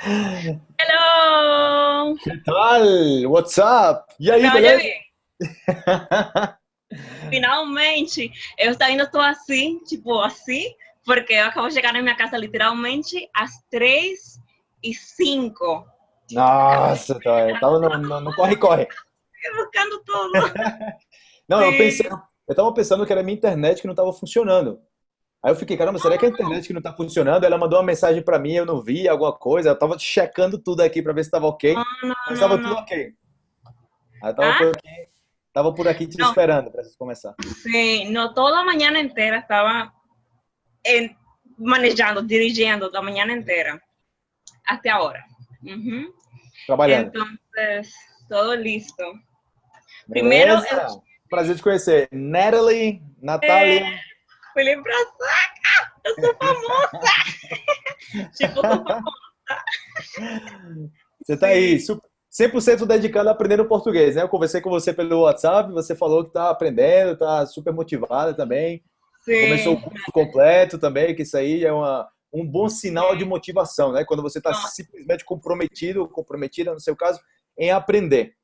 Hello! Que tal? What's up? E aí, beleza? Finalmente! Eu ainda estou assim, tipo assim, porque eu acabo de chegar na minha casa literalmente às 3 e 5. Nossa, tá, eu tava no, no, no corre-corre. Buscando tudo. Não, eu Sim. pensei, eu tava pensando que era minha internet que não tava funcionando. Aí eu fiquei, caramba, será que é a internet que não tá funcionando? Ela mandou uma mensagem pra mim, eu não vi alguma coisa. Eu tava checando tudo aqui pra ver se tava ok, Não, não, mas tava não, tudo não. ok. Aí eu tava Ah? por aqui, tava por aqui te Não. esperando pra gente começar. Sí, no, toda la mañana entera estaba en- manejando, dirigiendo la mañana entera, hasta ahora. Ujú. Trabalhando. Entonces, todo listo. Primeiro, Beleza? Prazer te conhecer. Natalie, Natália. Felipe Brasaca, eu sou famosa! tipo, eu sou famosa. Você tá aí, su- 100% dedicado a aprender o português, né? Eu conversei com você pelo WhatsApp, você falou que tá aprendendo, tá super motivada também. Começou o Sim, curso completo também, que isso aí é uma, um bom sinal de motivação, né? Quando você está simplesmente comprometido, comprometida, no seu caso, em aprender.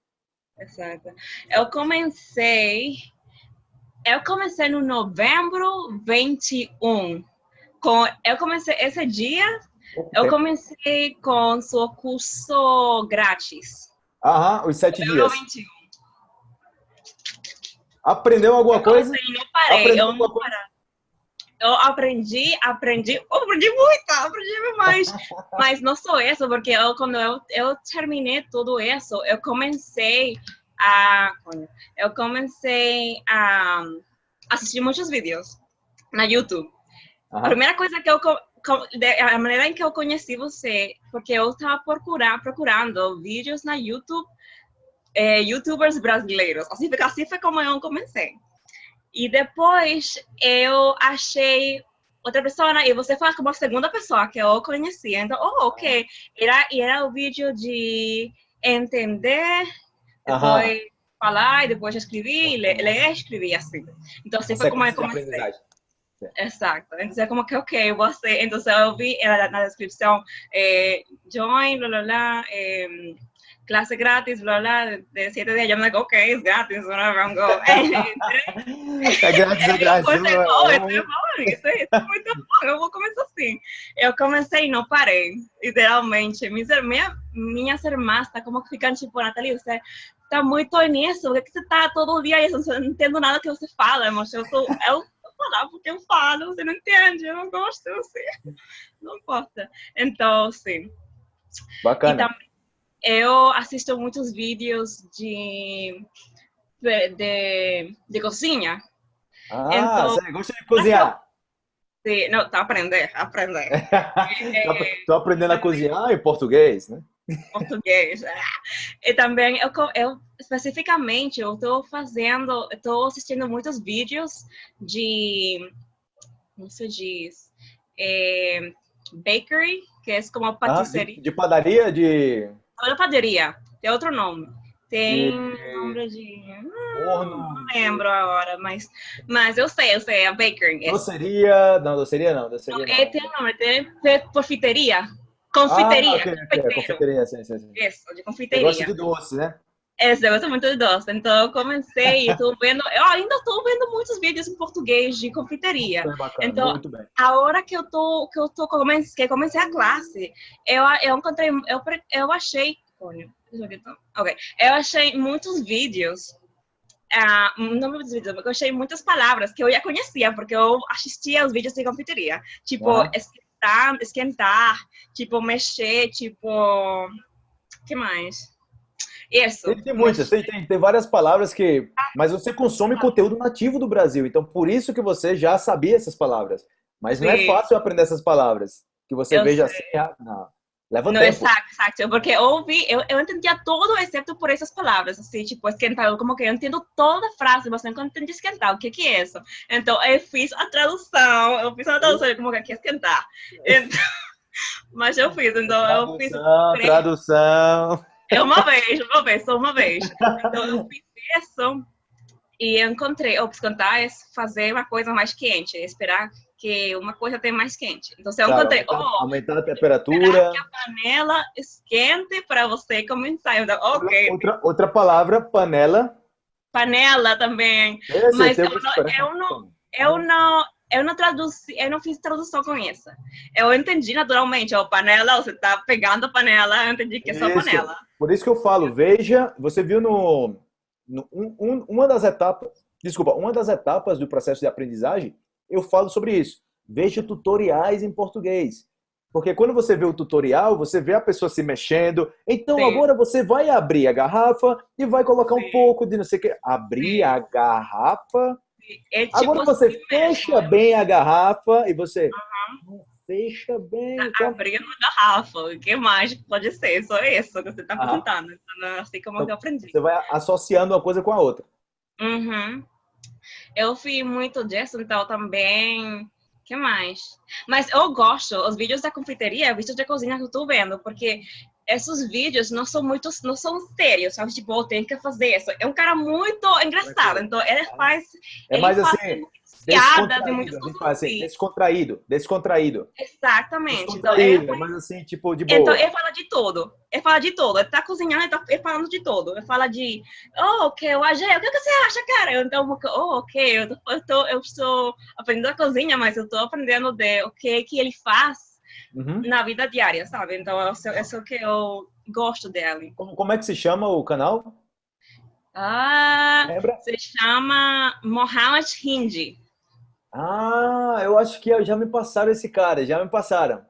exato. Eu comecei, eu comecei no novembro 21. Com, eu comecei esse dia, eu comecei com seu curso grátis. Aham, os sete dias. 21. Aprendeu alguma Eu coisa? comecei e não parei, Aprendeu eu não coisa? parei. Eu aprendi, aprendi, aprendi muito, aprendi demais. Mas não só isso, porque eu, quando eu, eu terminei tudo isso, eu comecei a, eu comecei a assistir muitos vídeos na YouTube. A primeira coisa que eu a maneira em que eu conheci você, porque eu estava procurar, procurando vídeos na YouTube, eh, YouTubers brasileiros. Assim, assim foi como eu comecei. E depois eu achei outra pessoa e você foi como a segunda pessoa que eu conheci. Então, oh, ok. Era, e era o vídeo de entender, Aham. depois falar, e depois escrever, ler, ler e escrever assim. Então, assim foi como eu comecei. aprendizagem. Exacto. Entonces, como que, ok, você. Entonces, eu vi na, na descrição, eh, join, blá, blá, blá, eh, clase grátis, blá, blá, de siete días. Yo me digo, ok, es gratis, whatever, I'm go. É grátis, é grátis. Não é- oh, isso é bom, isso é, isso é muito bom, eu vou começar assim. Eu comecei e não parei, literalmente. Minhas, minha, minhas irmãs tá como que ficam tipo, Nathalie, você tá muito nisso, por que você tá todo dia isso? Eu não entendo nada que você fala, mas eu sou, eu vou falar porque eu falo, você não entende, eu não gosto, eu sei. Não importa. Então, sim. Bacana. também eu assisto muitos vídeos de, de, de, cozinha. Ah, então- você gosta de cozinhar? Sim, não, tá aprender, aprender. Tô ap- Tô aprendendo a cozinhar em português, né? Português. Ah. E também, eu, eu especificamente, eu estou fazendo, estou assistindo muitos vídeos de, como se diz, é, bakery, que é como Ah, patisserie, de, de padaria, de Olha padaria, tem outro nome. Tem De- nome de... forno, Não lembro agora, mas, mas eu sei, eu sei, a bakery. É, doceria. Não, doceria não, doceria é, não. tem um nome, tem tem confiteria. Confiteria, Ah, ok, ok, confeiteiro. confeiteria, sim, sim, sim. Isso, de confeiteria. gosta de doce, né? Esse, eu gosto muito de doce. Então, eu comecei, estou vendo, eu ainda estou vendo muitos vídeos em português de confeiteria. Foi bacana, Então- muito bem. A hora que eu tô, que eu tô comecei, que comecei a classe, eu, eu encontrei, eu, eu achei, olha, deixa eu ver, então. ok, eu achei muitos vídeos, ah, não muitos vídeos, eu achei muitas palavras que eu já conhecia, porque eu assistia os vídeos de confeiteria, tipo, Ah. Esquentar, esquentar, tipo, mexer, tipo, que mais? Isso. Tem, tem muitas, tem, tem, tem várias palavras que. Mas você consome conteúdo nativo do Brasil, então por isso que você já sabia essas palavras. Mas não é Sim. fácil aprender essas palavras. Que você Eu veja sei. assim, ah, não. Leva tempo. exato, exato. Porque eu ouvi, eu, eu entendia todo, exceto por essas palavras, assim, tipo, esquentar. Eu, como que eu entendo toda a frase, mas não entendo esquentar. O que que é isso? Então, eu fiz a tradução, eu fiz a tradução, eu como que é esquentar. Então, mas eu fiz, então, eu fiz Tradução, é uma vez, uma vez, só uma vez. Então, eu fiz isso e encontrei, ops, cantar é fazer uma coisa mais quente, esperar que uma coisa tem mais quente. Então, eu Claro, encontrei, aumentar, oh, aumentar a temperatura. que a panela esquente para você começar. Eu, ok, Outra, outra palavra, panela. panela também. Esse Mas eu não- eu não-. Eu não, eu não traduzi, eu não fiz tradução com isso. Eu entendi naturalmente, ó, panela, você tá pegando a panela, eu entendi que é só Isso. panela. Por isso que eu falo, veja, você viu no, no- um- um- uma das etapas, desculpa, uma das etapas do processo de aprendizagem, eu falo sobre isso. Veja tutoriais em português. Porque quando você vê o tutorial, você vê a pessoa se mexendo. Então Sim. agora você vai abrir a garrafa e vai colocar um Sim. pouco de não sei o que. Abrir Sim. a garrafa. É tipo Agora você assim fecha mesmo, bem a garrafa e você não fecha bem. então- Abrindo a garrafa, o que mais pode ser? Só isso que você tá Ah. perguntando. Então, assim como Então, eu aprendi. Você vai associando uma coisa com a outra. Uhum. Eu fiz muito disso, então também. que mais? Mas eu gosto, os vídeos da confeitaria, vídeos de cozinha que eu tô vendo, porque esses vídeos não são muito, não são sérios, sabe? Tipo, eu tenho que fazer isso. É um cara muito engraçado, então ele faz. É mais assim, piadas e muitas coisas assim, descontraído, descontraído. Exatamente. Então, Descontraído, faz mas assim, tipo, de boa. Então, ele fala de tudo. Ele fala de tudo. Ele tá cozinhando, ele tá ele falando de tudo. Ele fala de, oh, ok, o AG, o que, que você acha, cara? Eu, Então, oh, ok, eu, tô, eu, tô, eu estou aprendendo a cozinha, mas eu tô aprendendo de o que, que ele faz Uhum. na vida diária, sabe? Então, isso, isso é que eu gosto dele. Como, como é que se chama o canal? Ah, Lembra? se chama Mohammed Hindi. Ah, eu acho que já me passaram esse cara, já me passaram.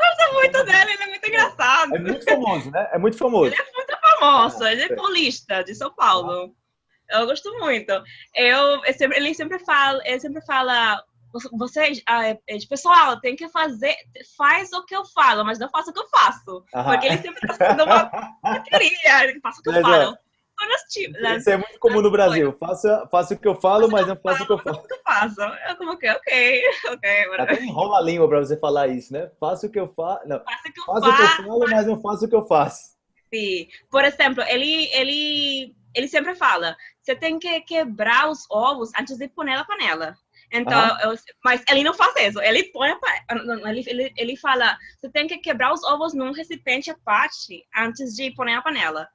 Gosto muito dele, ele é muito engraçado. É muito famoso, né? É muito famoso. famoso, Ah, ele é sei. paulista, de São Paulo. Eu gosto muito. Eu, eu sempre- ele sempre fala, ele sempre fala, você, ah, é, é, pessoal, tem que fazer, faz o que eu falo, mas não faça o que eu faço. Porque ele sempre está fazendo uma porcaria, ele faça o que eu falo. Isso é muito comum no Brasil. Faça, faça o que eu falo, mas não faça o que eu faço faço. o que eu faço. Eu como que, ok, ok, Até enrola a língua pra você falar isso, né? Faça o que eu faço. Não, faça o que eu faça o que eu falo, mas não faça o que eu faço. Sim. Por exemplo, ele, ele, ele sempre fala, você tem que quebrar os ovos antes de pôr na panela. Então, eu- mas ele não faz isso. Ele põe, ele, ele, ele fala, você tem que quebrar os ovos num recipiente à parte antes de pôr na panela.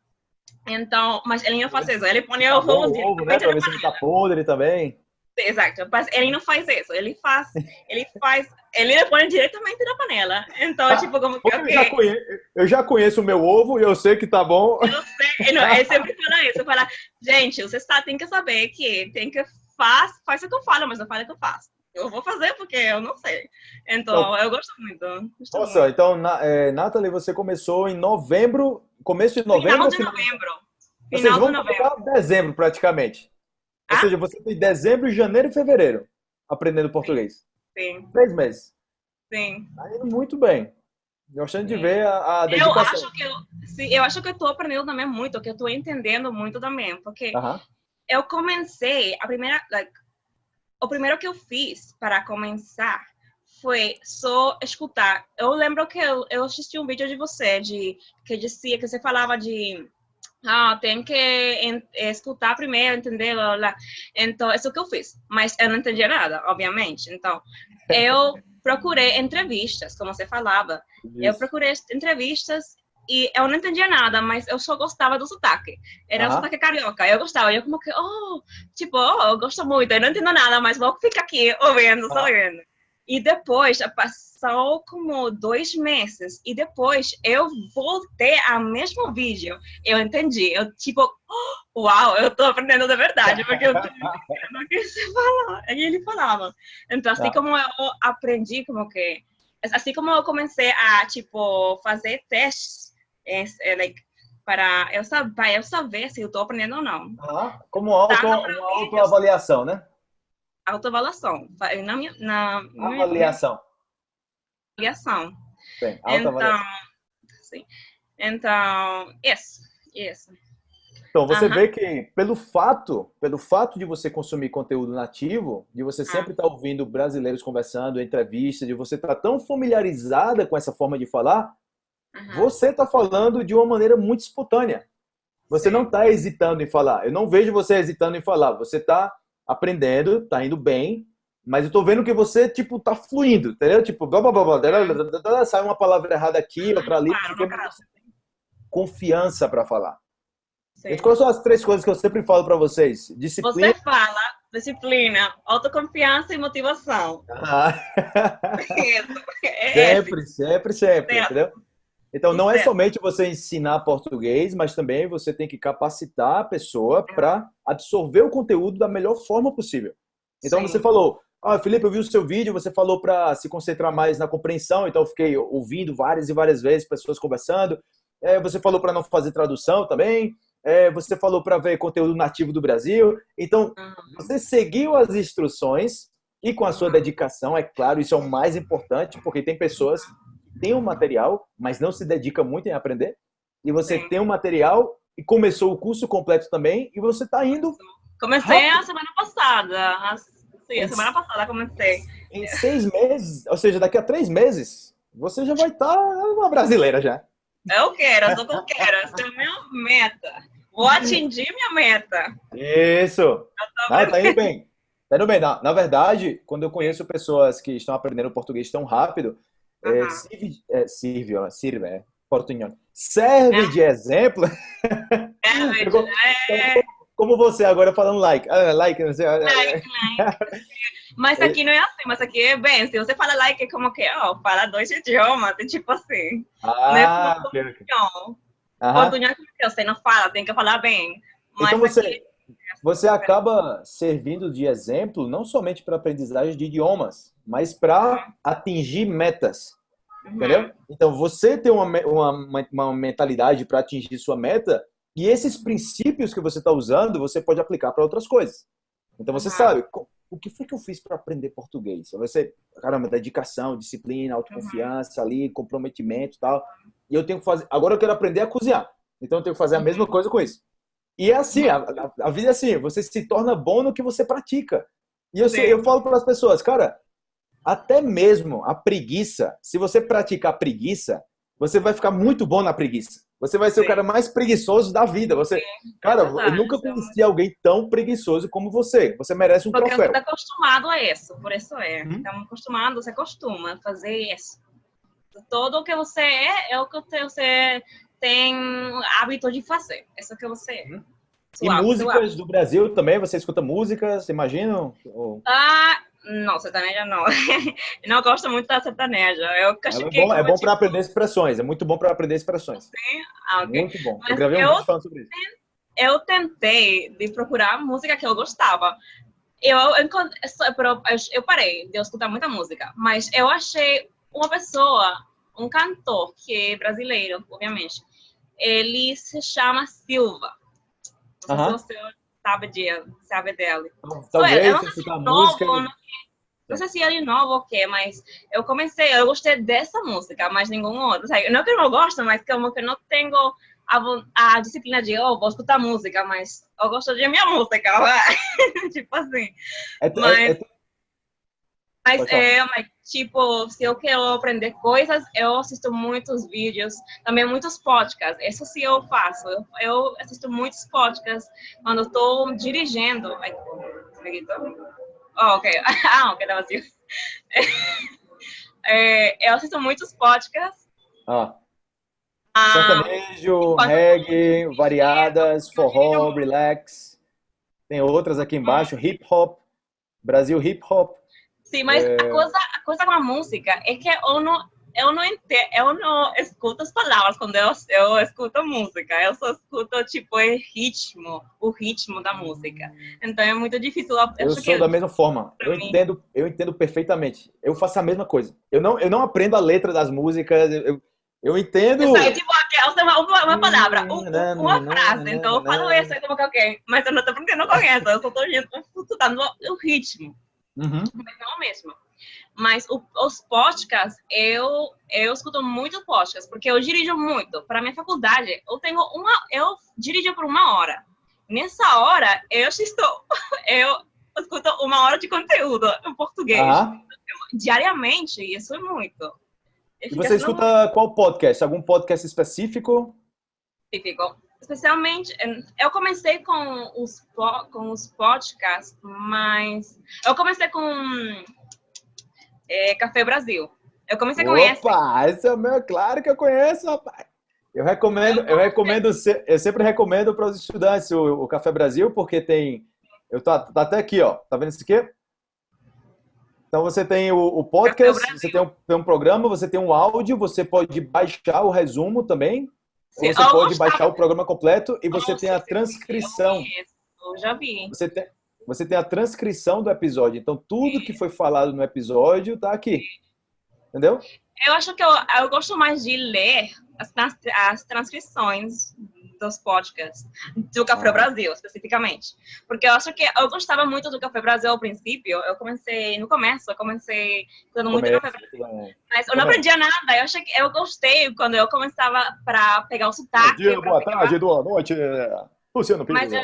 Então, mas ele não faz isso. Ele põe o Acabou ovo o ovo, né? Pra ver se não tá podre também. Exato, mas ele não faz isso. Ele faz, ele faz, ele põe diretamente na panela. Então, é tipo, como que, Eu já, conheço, eu já conheço o meu ovo e eu sei que tá bom. Eu sei, não, ele sempre fala isso, fala, gente, você está, tem que saber que tem que faz, faz o que eu falo, mas não fala o que eu faço. Eu vou fazer porque eu não sei. Então, eu gosto muito. Gosto Nossa, muito. então, na, é, Nathalie, você começou em novembro, começo de novembro? Final ou de final- novembro. Ou seja, vamos novembro. dezembro praticamente. Ou Ah? seja, você tem dezembro, janeiro e fevereiro aprendendo português. Sim, Três meses. sim. Tá indo muito bem. Gostando de ver a, a Eu dedicação. acho que eu, sim, eu acho que eu tô aprendendo também muito, que eu tô entendendo muito também, porque Aham. eu comecei a primeira like, o primeiro que eu fiz para começar foi só escutar. Eu lembro que eu, eu assisti um vídeo de você de que dizia que você falava de ah tem que en- escutar primeiro entender blá, blá, então isso que eu fiz. Mas eu não entendia nada obviamente. Então eu procurei entrevistas como você falava. Eu Isso. procurei entrevistas e eu não entendia nada, mas eu só gostava do sotaque. Era o Aham. sotaque carioca. Eu gostava. Eu como que, oh, tipo, oh, eu gosto muito. Eu não entendo nada, mas vou ficar aqui ouvindo, só Aham. ouvindo. E depois, passou como dois meses. E depois, eu voltei ao mesmo vídeo. Eu entendi. Eu, tipo, oh, uau, eu tô aprendendo de verdade. Porque eu tô entendendo o que você falou. E ele falava. Então, assim Ah. como eu aprendi, como que assim como eu comecei a tipo fazer testes é, é, like, para eu saber, eu saber se eu estou aprendendo ou não. Aham. Como auto, Tá, autoavaliação, né? Autoavaliação. Va- Na minha, na minha Avaliação. avaliação. Bem, Então, sim. Então, isso, isso. Então, você Aham. vê que pelo fato, pelo fato de você consumir conteúdo nativo, de você sempre estar ouvindo brasileiros conversando, entrevistas, de você estar tão familiarizada com essa forma de falar, Aham. você está falando de uma maneira muito espontânea. Você Sim. não está hesitando em falar. Eu não vejo você hesitando em falar. Você está aprendendo, está indo bem, mas eu tô vendo que você, tipo, tá fluindo, entendeu? Tipo, blá, blá, blá, blá, sai uma palavra errada aqui, outra ali, Claro, porque tem confiança para falar. Sim. Quais são as três coisas que eu sempre falo para vocês? Disciplina. Você fala disciplina, autoconfiança e motivação. Ah, Isso. É sempre, sempre, sempre, Certo. entendeu? Então, não é somente você ensinar português, mas também você tem que capacitar a pessoa para absorver o conteúdo da melhor forma possível. Então, Sim. você falou, ah, Felipe, eu vi o seu vídeo, você falou para se concentrar mais na compreensão, então eu fiquei ouvindo várias e várias vezes pessoas conversando. É, você falou para não fazer tradução também. É, você falou para ver conteúdo nativo do Brasil. Então, Uhum. você seguiu as instruções e com a sua dedicação, é claro, isso é o mais importante, porque tem pessoas que têm um material, mas não se dedicam muito em aprender. E você Sim. tem um material e começou o curso completo também, e você está indo Comecei a semana passada. Sim, a semana passada comecei. em seis meses, ou seja, daqui a três meses, você já vai estar uma brasileira já. Eu quero, eu sou que eu quero. Essa é a minha meta. Vou atingir minha meta. Isso! Ah, tá indo bem. Tá indo bem. Na, na verdade, quando eu conheço pessoas que estão aprendendo português tão rápido, é, sirve, é, sirve, ó, sirve, é, portunhol. Serve de exemplo, É, Como- é, como você agora falando like. Ah, like, não sei. é, like, like. Mas aqui não é assim, mas aqui é bem. Se você fala like, é como que, ó, fala dois idiomas, é tipo assim. Ah. Não, Aham. portunhol que você não fala, tem que falar bem. Mas Então você- aqui, Você acaba servindo de exemplo não somente para aprendizagem de idiomas, mas para atingir metas. Uhum, Entendeu? Então, você tem uma, uma, uma- mentalidade para atingir sua meta, e esses princípios que você está usando, você pode aplicar para outras coisas. Então, você Uhum. sabe, o que foi que eu fiz para aprender português? Você, caramba, dedicação, disciplina, autoconfiança ali, comprometimento e tal. E eu tenho que fazer. Agora eu quero aprender a cozinhar. Então, eu tenho que fazer a mesma Uhum. coisa com isso. E é assim, a, a- a vida é assim, você se torna bom no que você pratica. E eu, eu falo para as pessoas, cara, até mesmo a preguiça, se você praticar preguiça, você vai ficar muito bom na preguiça. Você vai ser o Sim. cara mais preguiçoso da vida. Você, cara, eu verdade, nunca isso é conheci alguém tão preguiçoso como você. Você merece um Porque troféu. está acostumado a isso, por isso é. Uhum. Estamos acostumados, você costuma a fazer isso. Tudo o que você é, é o que você tem hábito de fazer. Isso que você é. E Suave, músicas suave. do Brasil também, você escuta músicas, imaginam? Ou- Ah, não, sertaneja não. não gosto muito da sertaneja. Eu É bom, é bom tipo, para aprender expressões, é muito bom para aprender expressões. ah, ok. Muito bom. Eu Mas gravei um eu- vídeo falando sobre isso. eu tentei de procurar música que eu gostava. Eu, encont- eu, eu- eu parei de escutar muita música, mas eu achei uma pessoa, um cantor que é brasileiro, obviamente. Ele se chama Silva. Não sei Aham. se você sabe, de, sabe dele. Talvez, eu não sei se é música. novo, não, não sei se é novo ou o quê, mas eu comecei, eu gostei dessa música, mas nenhum outro. Sabe? Não que eu não gosto, mas como que eu não tenho a, a disciplina de, oh, vou escutar música, mas eu gosto de minha música, vai. tipo assim. É, é- Mas- é- Mas, Pode falar. é, mas, tipo, se eu quero aprender coisas, eu assisto muitos vídeos, também muitos podcasts. Isso sim eu faço. Eu, eu assisto muitos podcasts quando tô dirigindo. Ai. Oh, ok. Ah, ok, tá vazio. É, eu assisto muitos podcasts. ah, Ah, sertanejo, reggae, variadas, forró, relax. Tem outras aqui embaixo, hip hop, Brasil hip hop. sim, mas é. a, coisa, a coisa com a música é que eu não, eu não entendo, eu não escuto as palavras quando eu, eu escuto música. Eu só escuto, tipo, o ritmo, o ritmo da música. Então é muito difícil. Eu, Eu sou da mesma forma. Eu mim. entendo, eu entendo perfeitamente. Eu faço a mesma coisa. Eu não, eu não aprendo a letra das músicas. Eu, eu entendo. Tipo, eu sei uma, uma, uma palavra, um- não, uma não, frase. não, Então eu falo não. isso, é como que ok. Mas eu não tô aprendendo com isso. Eu só tô escutando o ritmo. Uhum. mas não mesmo. Mas o- os podcasts, eu, eu escuto muito podcasts, porque eu dirijo muito. Para minha faculdade, eu tenho uma, eu dirijo por uma hora. Nessa hora, eu estou, eu escuto uma hora de conteúdo em português. Aham. Diariamente, isso é muito. Eu E você escuta qual podcast? Algum podcast específico? específico. especialmente, eu comecei com os, com os podcasts, mas eu comecei com é, Café Brasil. Eu comecei com esse. Opa, esse é o meu, claro que eu conheço, rapaz. Eu recomendo, eu recomendo, eu sempre recomendo para os estudantes o, o, Café Brasil, porque tem, eu tô, tá até aqui, ó, tá vendo isso aqui? Então você tem o, o podcast, você tem um, tem um, programa, você tem um áudio, você pode baixar o resumo também, você pode baixar o programa completo e você tem a transcrição. Eu já vi. Você tem, você tem a transcrição do episódio. Então tudo que foi falado no episódio tá aqui. Entendeu? Eu acho que eu, eu gosto mais de ler as, as transcrições dos podcasts do Café ah. Brasil, especificamente. Porque eu acho que eu gostava muito do Café Brasil ao princípio. Eu comecei, no começo, eu comecei dando muito Café Brasil. Mas eu não aprendia nada. Eu achei que eu gostei quando eu começava para pegar o sotaque. Bom dia, boa tarde, boa noite. Luciano Pinto. Mas, eu,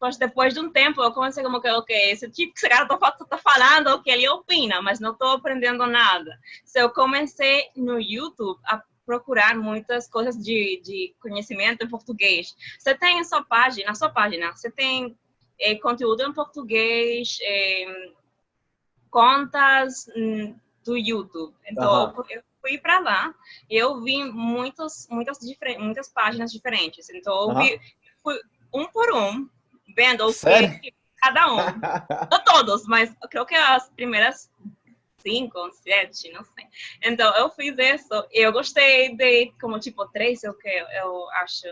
mas depois de um tempo eu comecei como que, ok, esse tipo que esse cara tá, tá falando, o que ele opina, mas não estou aprendendo nada. So, eu comecei no YouTube a procurar muitas coisas de, de conhecimento em português. Você tem sua página, na sua página, você tem é, conteúdo em português, é, contas hum, do YouTube. Então, uhum. eu fui para lá e eu vi muitos, muitas, muitas páginas diferentes. Então, eu vi, fui um por um, vendo o que cada um. Não todos, mas eu creio que as primeiras cinco, sete, não sei. Então, eu fiz isso e eu gostei de, como, tipo, três, eu, que, eu acho.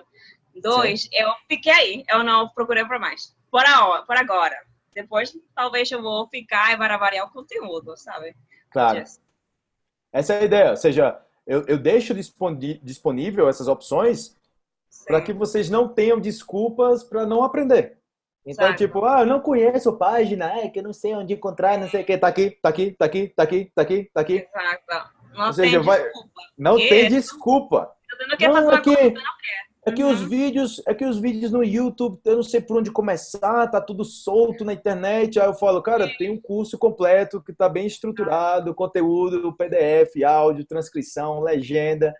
Dois, Sim. eu fiquei aí. Eu não procurei para mais. Por, a, por agora. Depois, talvez eu vou ficar e vai variar o conteúdo, sabe? Claro. Just. Essa é a ideia. Ou seja, eu, eu deixo disponível essas opções para que vocês não tenham desculpas para não aprender. Então, Exato. tipo, ah, eu não conheço página, é que eu não sei onde encontrar, não sei o que, tá aqui, tá aqui, tá aqui, tá aqui, tá aqui, tá aqui. Exato. Não Ou seja, tem vai... desculpa. Não tem desculpa. Não, quer não, é que, é que uhum. os vídeos, é que os vídeos no YouTube, eu não sei por onde começar, tá tudo solto na internet. Aí eu falo, cara, tem um curso completo que tá bem estruturado, conteúdo, PDF, áudio, transcrição, legenda.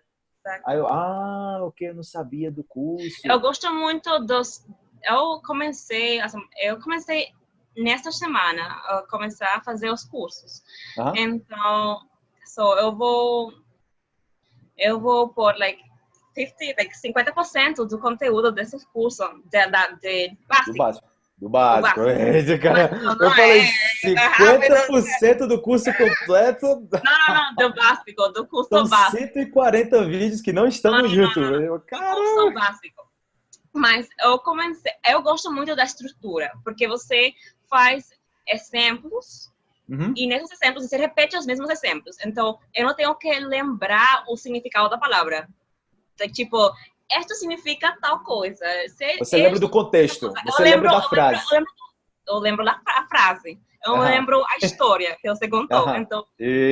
Aí eu, ah, o que eu não sabia do curso. Eu gosto muito dos, eu comecei, assim, eu comecei nesta semana a começar a fazer os cursos. Então, so, eu vou eu vou pôr like 50, like 50% do conteúdo desses cursos de, de, de básico. Do básico. Do básico. Do básico. Cara, eu falei é, 50% do curso completo. Não, não, não, do básico, do curso São básico. 140 vídeos que não estão no YouTube. Caramba. Do curso básico. Mas eu comecei, eu gosto muito da estrutura, porque você faz exemplos uhum. e nesses exemplos você repete os mesmos exemplos. Então, eu não tenho que lembrar o significado da palavra. Então, tipo, esto significa tal coisa. Se, você lembra do contexto, você lembra da frase. Eu lembro, eu lembro da frase. Eu uhum. lembro a história que você contou. Uhum. Então,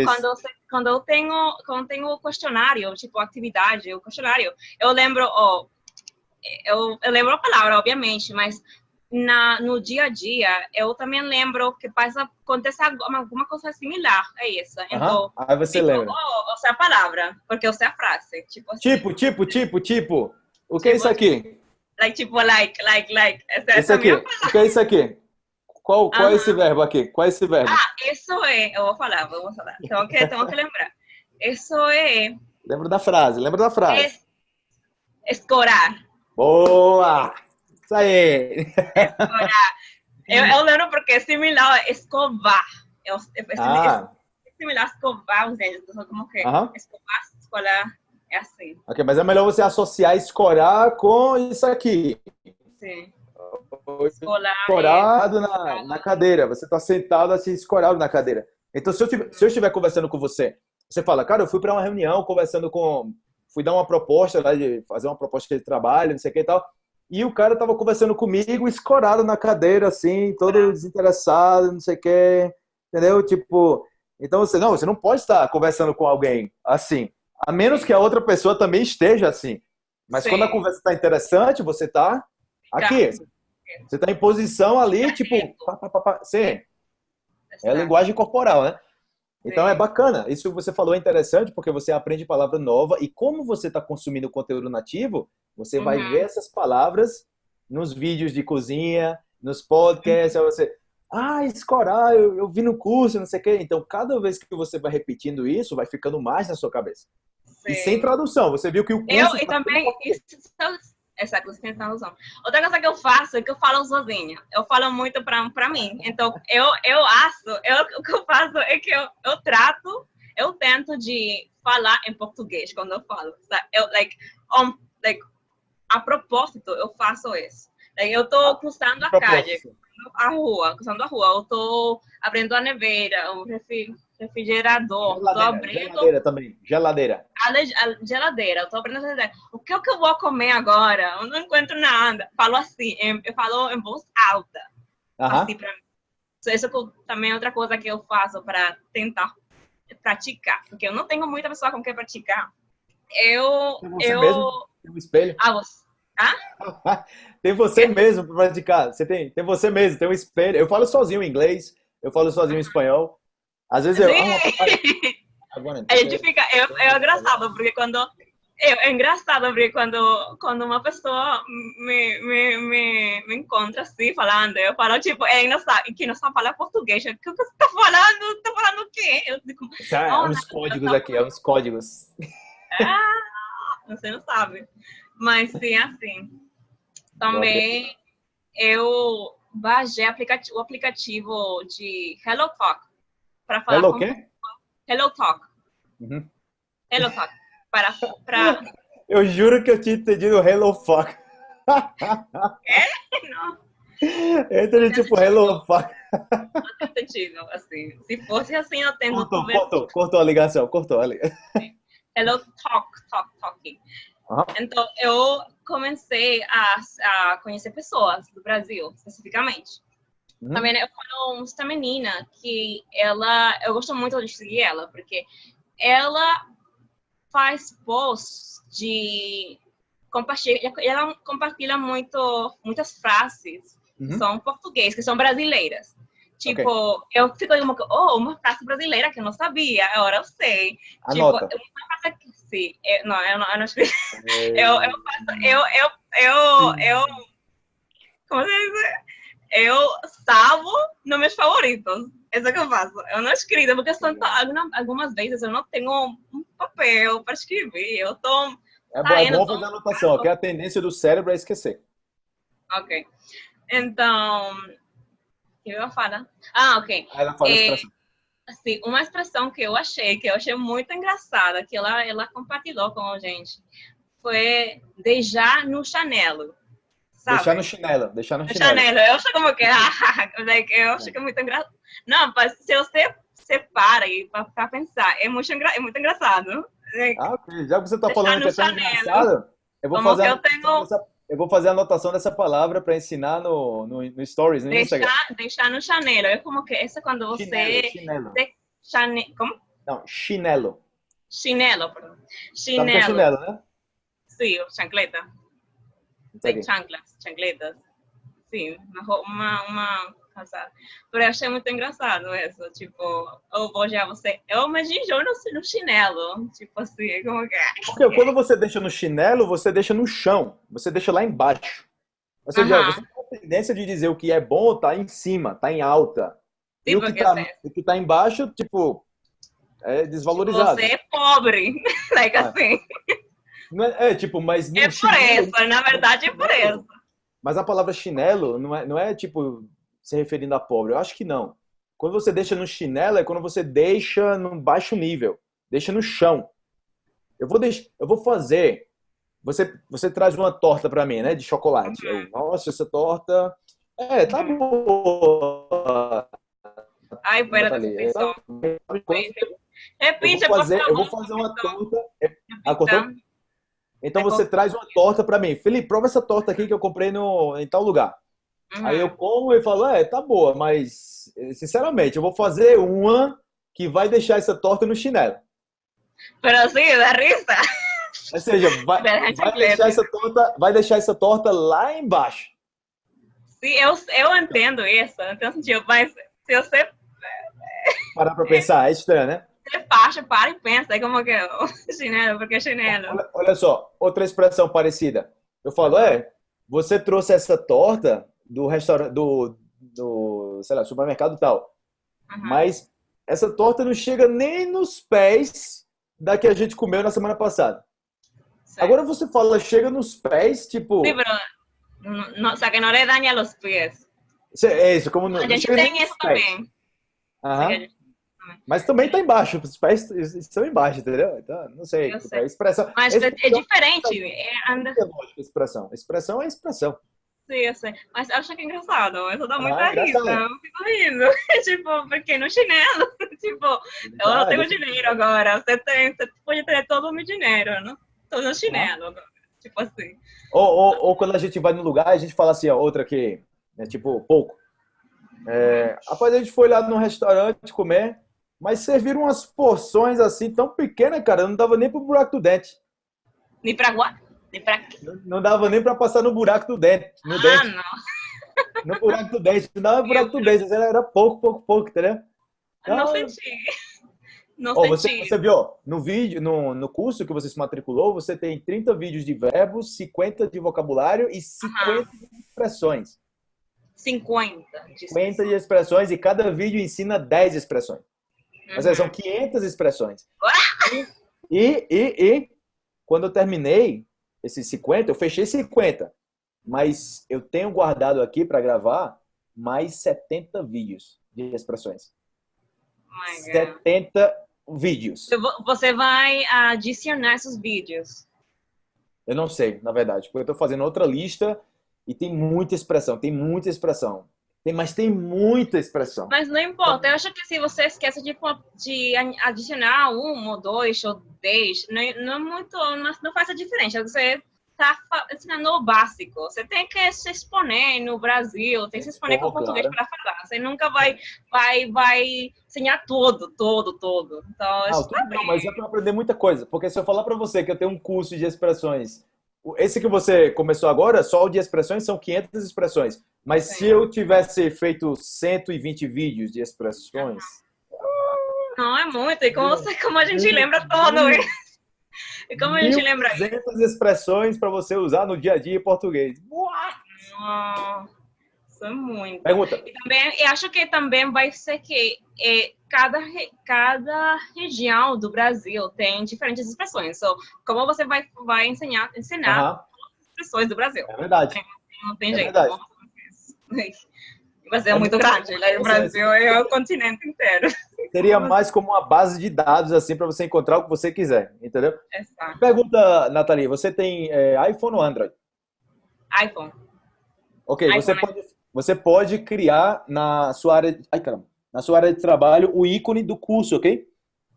quando eu, quando eu tenho quando tenho o questionário, tipo atividade, o questionário, eu lembro, oh, eu, eu lembro a palavra, obviamente, mas na, no dia a dia, eu também lembro que passa, acontece alguma coisa similar a isso. Então, Aí você tipo, lembra. Oh, eu sei a palavra, porque eu sei a frase. Tipo, assim. tipo, tipo, tipo, tipo. O que tipo, é isso tipo, aqui? Like, tipo, like, like, like. Essa, esse aqui. O que é isso aqui? Qual, qual é esse verbo aqui? Qual é esse verbo? Ah, isso é. Eu vou falar, eu vou falar. Tenho que, tenho que lembrar. Isso é. Lembra da frase, lembra da frase. Es, escorar. Boa! Isso aí! eu, eu lembro porque é similar a escovar. É, é, ah. é similar a escovar os dentes. Como que escovar, escolar, é assim. Ok, mas é melhor você associar escorar com isso aqui. Sim. Escolar. Escorado é... na, na cadeira. Você está sentado assim, escorado na cadeira. Então, se eu, tiver, se eu estiver conversando com você, você fala, cara, eu fui para uma reunião conversando com fui dar uma proposta lá de fazer uma proposta de trabalho, não sei o que e tal. E o cara tava conversando comigo, escorado na cadeira, assim, todo desinteressado, não sei o que, entendeu? Tipo, então você não, você não pode estar conversando com alguém assim, a menos que a outra pessoa também esteja assim. Mas Sim. quando a conversa está interessante, você está aqui. Você está em posição ali, tipo, pá, pá, pá, sim. É a linguagem corporal, né? Então é bacana. Isso que você falou é interessante porque você aprende palavra nova e como você está consumindo conteúdo nativo, Você uhum. vai ver essas palavras nos vídeos de cozinha, nos podcasts, uhum. você, ah, escorar, eu, eu vi no curso, não sei o quê. Então, cada vez que você vai repetindo isso, vai ficando mais na sua cabeça. Sim. E sem tradução, você viu que o curso... Eu, e tá também, isso, essa coisa sem tradução. Outra coisa que eu faço é que eu falo sozinha. Eu falo muito pra, pra mim. Então, eu, eu acho, eu, o que eu faço é que eu, eu trato, eu tento de falar em português quando eu falo. Eu, like, um, like, a propósito, eu faço isso. Like, eu tô cruzando a calle, a rua, cruzando a rua. Eu tô abrindo a neveira, o refrigerador, geladeira, tô abrindo... Geladeira também, geladeira. A, geladeira, eu tô abrindo a geladeira. O que, é que eu vou comer agora? Eu não encontro nada. Falo assim, eu falo em voz alta. Uh -huh. Assim pra mim. Isso também é outra coisa que eu faço para tentar praticar, porque eu não tenho muita pessoa com quem praticar. Eu. Você eu... mesmo? Tem um espelho? Ah, você. Ah? tem você mesmo para praticar. Você tem, tem você mesmo, tem um espelho. Eu falo sozinho em inglês, eu falo sozinho em espanhol. Às vezes eu. Gente fica. É, é engraçado, porque quando. É, é engraçado porque quando, quando uma pessoa me, me, me, me encontra assim, falando, eu falo, tipo, é, não sabe, que não sabe falar português. O que você está falando? Está falando o quê? Eu digo, tá, é uns códigos tá aqui, é uns códigos. Ah, você não sabe. Mas sim, assim. Também eu baixei o aplicativo de Hello Talk para falar Hello com... quê? Hello Talk. Uhum. Hello Talk. Para, para... Eu juro que eu tinha entendido Hello Fuck. É? Não. Entendi tipo Hello Fuck. Não tem sentido, assim. Se fosse assim, eu tenho... Cortou, cortou, cortou a ligação, cortou a ligação. Hello Talk, Talk, Talking. Uhum. Então, eu comecei a, a conhecer pessoas do Brasil, especificamente. Uhum. Também eu falo essa menina que ela, eu gosto muito de seguir ela, porque ela faz posts de compartilha, ela compartilha muito muitas frases uhum. são português, que são brasileiras. Tipo, okay. eu fico como, oh, uma frase brasileira que eu não sabia, agora eu sei. Tipo, Anota. Tipo, uma frase que, sim, eu, não, eu não, eu não escrevi. eu, eu, faço, eu, eu, eu, eu, como se diz? Eu salvo nos meus favoritos. Isso é que eu faço. Eu não escrevo, porque são, algumas vezes eu não tenho um papel para escrever. Eu tô. É bom, é bom fazer anotação, que é a tendência do cérebro é esquecer. Ok. Então. Eu ia falar? Ah, ok. Aí ela fala é, expressão. Assim, uma expressão que eu achei, que eu achei muito engraçada, que ela, ela compartilhou com a gente, foi deixar no chanelo. Sabe? Deixar no chinelo, deixar no chinelo. chinelo. Eu acho como que, like, eu acho que é muito engraçado. Não, mas se você separa e para pensar, é muito, engra... é muito engraçado. Like, ah, ok. Já que você está falando que é tão engraçado, eu vou fazer eu, tenho... eu vou fazer a anotação dessa palavra para ensinar no, no, no Stories, no deixar, Instagram. Deixar no chinelo. É como que essa é quando você... Chinelo. Chane... Como? Não, chinelo. Chinelo, perdão. Chinelo. Tá chinelo, né? Sim, chancleta tem chanclas, chancletas. Sim, uma, uma casada. Por eu achei muito engraçado isso. Tipo, eu vou já você. Eu imagino no, no chinelo. Tipo assim, como que é? Porque quando você deixa no chinelo, você deixa no chão. Você deixa lá embaixo. Ou seja, uh -huh. você tem a tendência de dizer o que é bom tá em cima, tá em alta. Sim, e o que, tá, o que tá embaixo, tipo, é desvalorizado. Você é pobre. like ah. assim. É, é, tipo, mas. É por isso, na verdade é isso. Mas a palavra chinelo não é, não é tipo se referindo a pobre. Eu acho que não. Quando você deixa no chinelo é quando você deixa no baixo nível, deixa no chão. Eu vou deixar, eu vou fazer. Você, você traz uma torta para mim, né, de chocolate. Eu, Nossa, essa torta, é, tá boa. Ai, pera, tá, Repita, eu vou fazer, eu vou fazer uma torta. Ah, cortou? Então é você traz uma torta para mim. Felipe, prova essa torta aqui que eu comprei no, em tal lugar. Uhum. Aí eu como e falo, é, tá boa, mas sinceramente, eu vou fazer uma que vai deixar essa torta no chinelo. Pero sim, da risa. Ou seja, vai, vai deixar essa torta, vai deixar essa torta lá embaixo. Sim, eu, eu entendo isso, então, mas se você parar para pensar, é estranho, né? Você baixa, para e pensa, é como que é chinelo, porque é chinelo. Olha, olha, só, outra expressão parecida. Eu falo, é, você trouxe essa torta do restaurante, do, do sei lá, supermercado tal, uhum. mas essa torta não chega nem nos pés da que a gente comeu na semana passada. Certo. Agora você fala, chega nos pés, tipo... Sí, pero, no, sea, que no le daña los pies. É isso, como... No, a gente tem isso também. Aham. Mas também está embaixo, os pés estão embaixo, entendeu? Então, não sei. sei. A expressão. Mas é, é diferente. É, é lógico, expressão. Expressão é expressão. Sim, eu sei. Mas acho que é engraçado. Isso dá muita ah, risa. Eu fico rindo. tipo, porque no chinelo, tipo, eu não tenho dinheiro agora. Você tem, você pode ter todo o meu dinheiro, não? Tô no chinelo agora. Tipo assim. Ou, ou, ou, quando a gente vai no lugar, a gente fala assim, ó, outra que é tipo, pouco. É, rapaz, a gente foi lá no restaurante comer, mas serviram umas porções assim tão pequenas, cara, não dava nem pro buraco do dente. Nem pra guarda? Nem pra... Não, não dava nem pra passar no buraco do dente. No ah, dente. não. No buraco do dente. Não dava no buraco do dente. Era pouco, pouco, pouco, entendeu? Então, não senti. Não oh, você, você viu, no vídeo, no, no curso que você se matriculou, você tem 30 vídeos de verbos, 50 de vocabulário e 50 uhum. de expressões. 50 de 50 de expressões e cada vídeo ensina 10 expressões. Uhum. Seja, são 500 expressões. E, e, e, quando eu terminei esses 50, eu fechei 50. Mas eu tenho guardado aqui para gravar mais 70 vídeos de expressões. Oh 70 vídeos. Você vai adicionar esses vídeos? Eu não sei, na verdade, porque eu estou fazendo outra lista e tem muita expressão, tem muita expressão. Tem, mas tem muita expressão. Mas não importa, eu acho que se você esquece de, de adicionar um ou dois ou dez, não, não, muito, não, não faz a diferença. Você está ensinando o básico. Você tem que se exponer no Brasil, tem que se exponer com claro. português para falar. Você nunca vai, vai, vai ensinar tudo, todo, todo. Então, não, tá não, mas é para aprender muita coisa. Porque se eu falar para você que eu tenho um curso de expressões, esse que você começou agora, só o de expressões são 500 expressões. Mas Sim. se eu tivesse feito 120 vídeos de expressões... Não, é muito. E como, como a gente lembra todo isso? E como a gente lembra isso? 200 expressões para você usar no dia a dia em português. Nossa, é muito. Pergunta. E também, eu acho que também vai ser que é, cada, cada região do Brasil tem diferentes expressões. So, como você vai, vai ensinar, ensinar as expressões do Brasil? É verdade. Não, não tem é jeito. Verdade. O Brasil é muito grande, né? O Brasil é o continente inteiro. Seria mais como uma base de dados, assim, para você encontrar o que você quiser, entendeu? Exato. Pergunta, Nathalie, você tem é, iPhone ou Android? iPhone. Ok, iPhone. Você, pode, você pode criar na sua área... Ai, caramba na sua área de trabalho o ícone do curso, ok?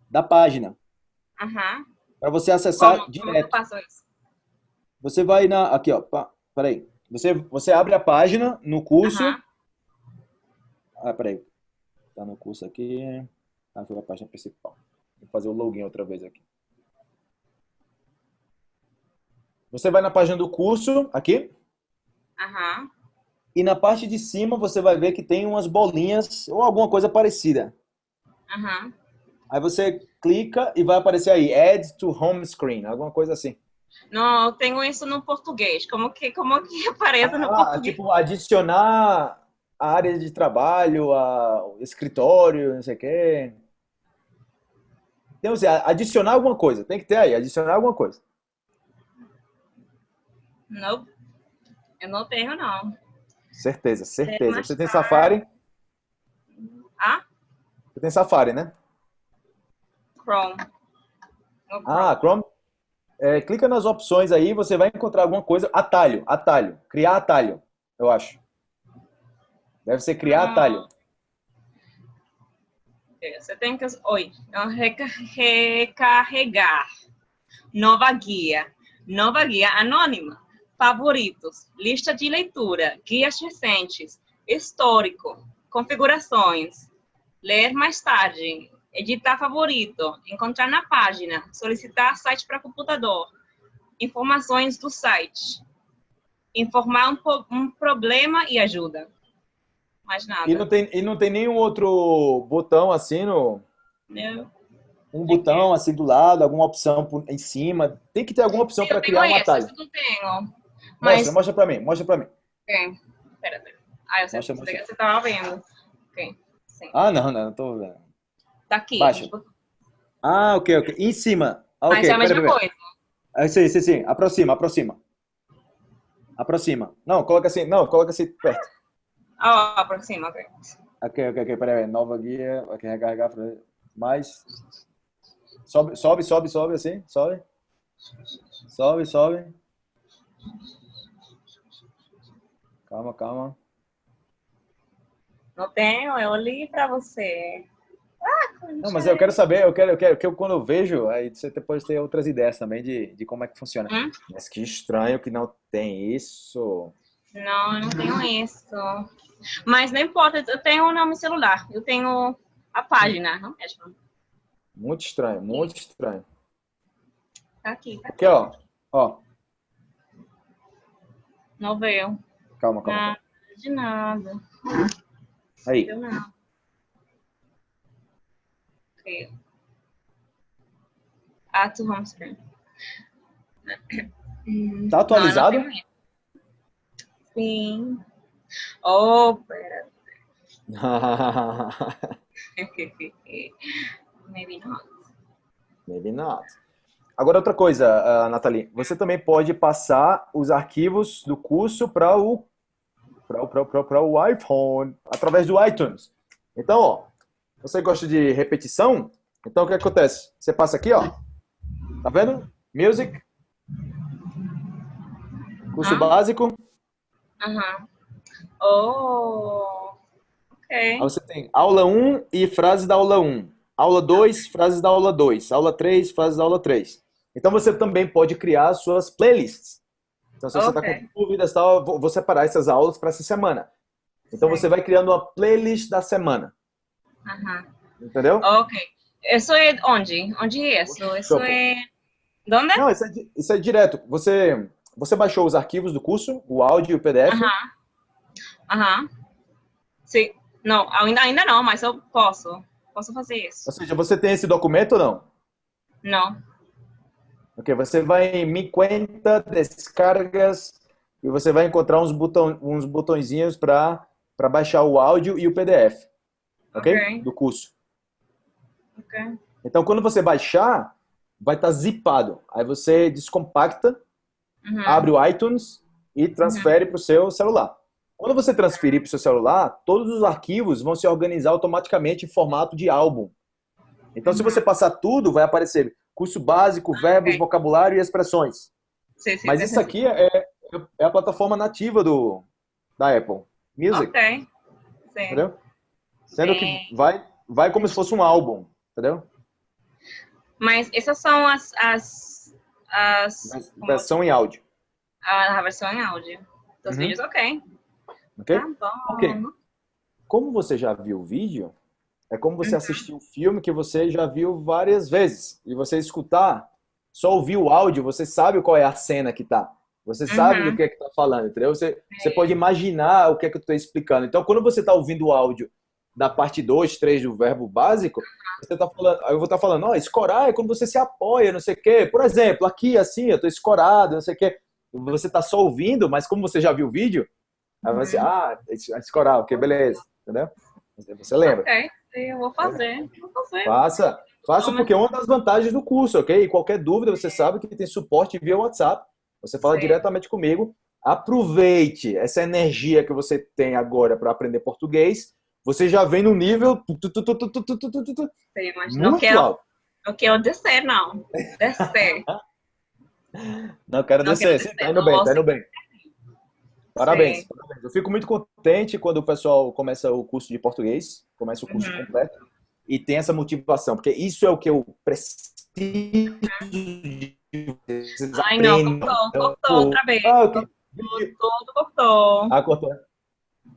Da página. Uhum. Para você acessar como, direto. Como eu faço isso? Você vai na. Aqui, ó. Peraí. Você, você abre a página no curso. Uhum. Ah, peraí. Tá no curso aqui. Ah, foi a página principal. Vou fazer o login outra vez aqui. Você vai na página do curso, aqui. Aham. Uhum. E na parte de cima você vai ver que tem umas bolinhas ou alguma coisa parecida. Uhum. Aí você clica e vai aparecer aí, Add to Home Screen, alguma coisa assim. Não, eu tenho isso no português. Como que, como que aparece no ah, português? Tipo, adicionar a área de trabalho, a, escritório, não sei o quê. Então, assim, adicionar alguma coisa. Tem que ter aí, adicionar alguma coisa. Não, eu não tenho, não. Certeza, certeza. Você tem Safari? Ah? Você tem Safari, né? Chrome. Ah, Chrome. É, clica nas opções aí, você vai encontrar alguma coisa. Atalho, atalho. Criar atalho, eu acho. Deve ser criar ah. atalho. É, você tem que... Oi. Recarregar. Nova guia. Nova guia anônima favoritos, lista de leitura, guias recentes, histórico, configurações, ler mais tarde, editar favorito, encontrar na página, solicitar site para computador, informações do site, informar um, um, problema e ajuda. Mais nada. E não tem, e não tem nenhum outro botão assim no... Não. Um botão assim do lado, alguma opção em cima. Tem que ter alguma opção para criar uma tag. Não tenho. Mas- Mostra, mostra pra mim, mostra pra mim. Ok. Pera, pera. Ah, eu sei Mostra, você tava vendo. Ok. Sim. Ah, não, não, não tô vendo. Tá aqui. Baixa. Ah, ok, ok. Em cima. Ah, ok, Mas é a mesma pera, pera. coisa. Ah, sim, sim, sim. Aproxima, aproxima. Aproxima. Não, coloca assim, não, coloca assim perto. Ah, por cima, ok. Ok, ok, ok, peraí. Nova guia, ok, recarregar, mais. Sobe, sobe, sobe, sobe, assim, sobe. Sobe, sobe. Calma, calma. Não tenho, eu li pra você. Ah, Não, mas eu quero saber, eu quero, eu quero, que eu quando eu vejo, aí você depois ter outras ideias também de, de como é que funciona. Hum? Mas que estranho que não tem isso. Não, eu não tenho isso. Mas não importa, eu tenho no meu celular. Eu tenho a página, não mesmo? Muito estranho, muito estranho. Tá aqui, tá Aqui, ó. Ó, Não veio. Calma, calma. Nada de nada. Aí. Deu não. Ok. Add to home screen. Hum, Tá atualizado? não, não. Sim. Oh, pera. Maybe not. Maybe not. Agora, outra coisa, ah, Nathalie. Você também pode passar os arquivos do curso para o, pra o iPhone, através do iTunes. Então, ó, você gosta de repetição? Então, o que acontece? Você passa aqui, ó. Tá vendo? Music. Curso Ah. básico. Aham. Oh. Ok. Aí você tem aula 1 e frases da aula 1. Aula 2, frases da aula 2. Aula 3, frases da aula 3. Então você também pode criar suas playlists. Então se você está Ok. com dúvidas, tal, eu vou separar essas aulas para essa semana. Então Sim. você vai criando uma playlist da semana. Ajá. Entendeu? Ok. ¿Eso es onde? ¿Onde eso? ¿Eso Chopo. es... ¿Dónde? Não, isso é, isso é direto. Você, você baixou os arquivos do curso, o áudio e o PDF. Ajá. Ajá. Sim. Não, ainda, ainda não, mas eu posso. Posso fazer isso. Ou seja, você tem esse documento ou não? Não. Ok, você vai em Mi Cuenta, Descargas, e você vai encontrar uns, botão, uns botõezinhos para baixar o áudio e o PDF, ok? Ok. Do curso. Ok. Então, quando você baixar, vai estar zipado. Aí você descompacta, Uhum. abre o iTunes e transfere para o seu celular. Quando você transferir para o seu celular, todos os arquivos vão se organizar automaticamente em formato de álbum. Então, se Uhum. você passar tudo, vai aparecer curso básico, verbos, Ok. vocabulário e expressões. Sim, sim, Mas sim, isso aqui é, é a plataforma nativa do, da Apple Music, Ok. Sim. entendeu? Sendo Sim. que vai, vai como se fosse um álbum, entendeu? Mas essas são as... as, as Versão em áudio, a versão em áudio. Dos Uhum. vídeos, ok. ok? Tá bom. Ok. Como você já viu o vídeo, é como você Uhum. assistir um filme que você já viu várias vezes. E você escutar, só ouvir o áudio, você sabe qual é a cena que tá. Você sabe Uhum. do que é que tá falando, entendeu? Você, você pode imaginar o que é que eu tô explicando. Então, quando você tá ouvindo o áudio da parte 2, 3 do verbo básico, você tá falando, eu vou estar falando, ó, escorar é quando você se apoia, não sei o quê. Por exemplo, aqui assim, eu tô escorado, não sei o quê. Você tá só ouvindo, mas como você já viu o vídeo, aí você, Uhum. ah, escorar, ok, beleza, entendeu? Você lembra? Eu vou fazer, vou fazer. Faça, faça porque é uma das vantagens do curso, ok? E qualquer dúvida, você sabe que tem suporte via WhatsApp. Você fala Sim. diretamente comigo. Aproveite essa energia que você tem agora para aprender português. Você já vem no nível... Sim, mas não quero, não quero descer, não. Descer. Não quero não descer. Quero descer. Tá indo bem, tá indo bem. Parabéns, Sim. parabéns. Eu fico muito contente quando o pessoal começa o curso de português, começa o curso Uhum. completo e tem essa motivação, porque isso é o que eu preciso de vocês Ai, não, cortou, cortou outra vez. Ah. Tudo cortou. Ah, cortou.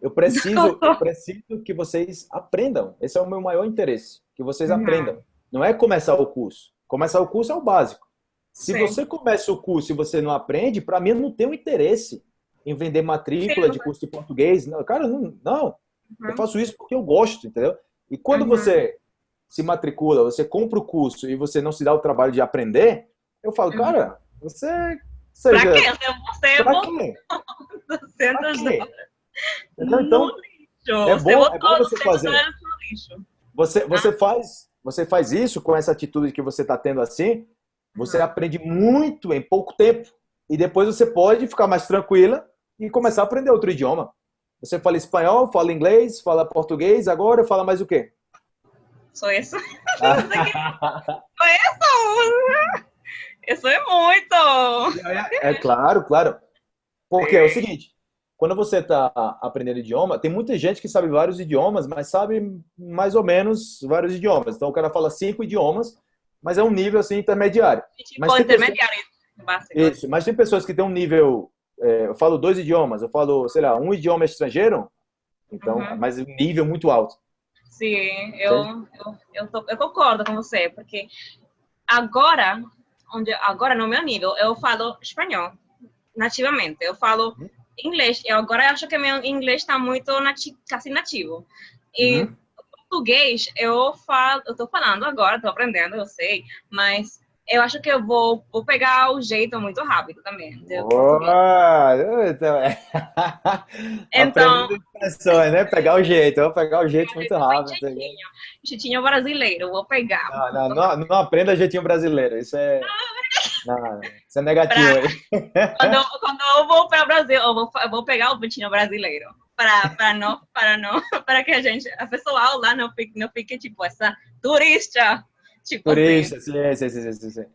Eu preciso, eu preciso que vocês aprendam. Esse é o meu maior interesse, que vocês Uhum. aprendam. Não é começar o curso. Começar o curso é o básico. Se Sim. você começa o curso e você não aprende, para mim não tenho interesse em vender matrícula Sim. de curso de português. Não, cara, não, não. Eu Uhum. faço isso porque eu gosto, entendeu? E quando Uhum. você se matricula, você compra o curso e você não se dá o trabalho de aprender, eu falo, Uhum. cara, você seja, pra quê? Você pra botou quê? 200 Pra quê? dólares Entendeu? Então, lixo. é você bom- é bom você 200 fazer. Você, você, faz, você faz isso com essa atitude que você está tendo assim, você Uhum. aprende muito em pouco tempo. E depois você pode ficar mais tranquila e começar a aprender outro idioma. Você fala espanhol, fala inglês, fala português, agora fala mais o quê? Só isso. Isso é muito. É claro, claro. Porque é o seguinte, quando você está aprendendo idioma, tem muita gente que sabe vários idiomas, mas sabe mais ou menos vários idiomas. Então o cara fala cinco idiomas, mas é um nível assim intermediário. Tipo, Mas tem intermediário básico. Isso, mas tem pessoas que têm um nível. É, eu falo dois idiomas, eu falo, sei lá, um idioma estrangeiro, então, Uhum. mas nível muito alto. Sim, eu, eu, eu, tô- eu concordo com você, porque agora, onde, agora no meu nível, eu falo espanhol nativamente, eu falo Uhum. inglês, eu agora acho que meu inglês está muito nati quase nativo. E Uhum. português, eu falo, eu tô falando agora, tô aprendendo, eu sei, mas eu acho que eu vou, vou pegar o jeito muito rápido também. Boa! Então, é. Então- expressões, né? Pegar o jeito, eu vou pegar o jeito muito rápido. Jeitinho, jeitinho brasileiro, vou pegar. Não, não, não, não aprenda jeitinho brasileiro, isso é. Não, isso é negativo aí. quando, eu- quando eu vou para o Brasil, eu vou, eu vou pegar o jeitinho brasileiro. Para, para, não, para, não, para que a gente, a pessoal lá não fique, não fique tipo essa turista. Tipo Turista, sim, sim, sim, sim, sim. assim.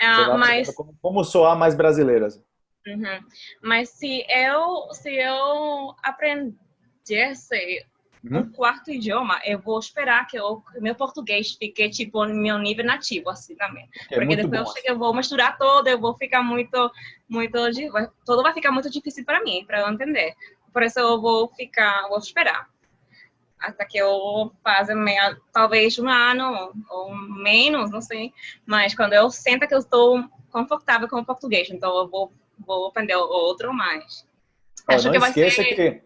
Ah, mas como, como soar mais brasileiro. assim. Uhum. Mas se eu, se eu aprendesse Uhum. um quarto idioma, eu vou esperar que meu português fique, tipo, no meu nível nativo, assim, também. É Porque depois bom. eu, chego, eu vou misturar todo, eu vou ficar muito, muito, tudo vai ficar muito difícil para mim, para eu entender. Por isso eu vou ficar, vou esperar. Até que eu faça meia, talvez um ano ou menos, não sei. Mas quando eu sinto que eu estou confortável com o português, então eu vou, vou aprender outro mais. Ó, Acho não que esqueça ser- que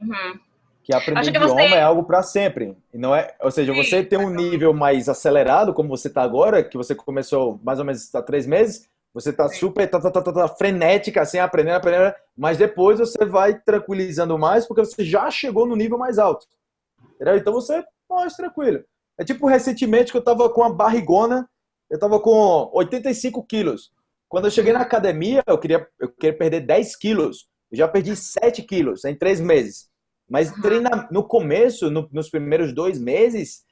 Uhum. que aprender que idioma você- é algo para sempre. E não é, ou seja, Sim, você tem um nível mais acelerado, como você está agora, que você começou mais ou menos há três meses, você está super tá, tá, tá, tá, tá, frenética, assim, aprendendo, aprendendo, mas depois você vai tranquilizando mais, porque você já chegou no nível mais alto. Entendeu? Então você mais tranquilo. É tipo recentemente que eu estava com a barrigona, eu estava com 85 quilos. Quando eu cheguei na academia, eu queria, eu queria perder 10 quilos. Eu já perdi 7 quilos em três meses. Mas treina, no começo, no- nos primeiros dois meses,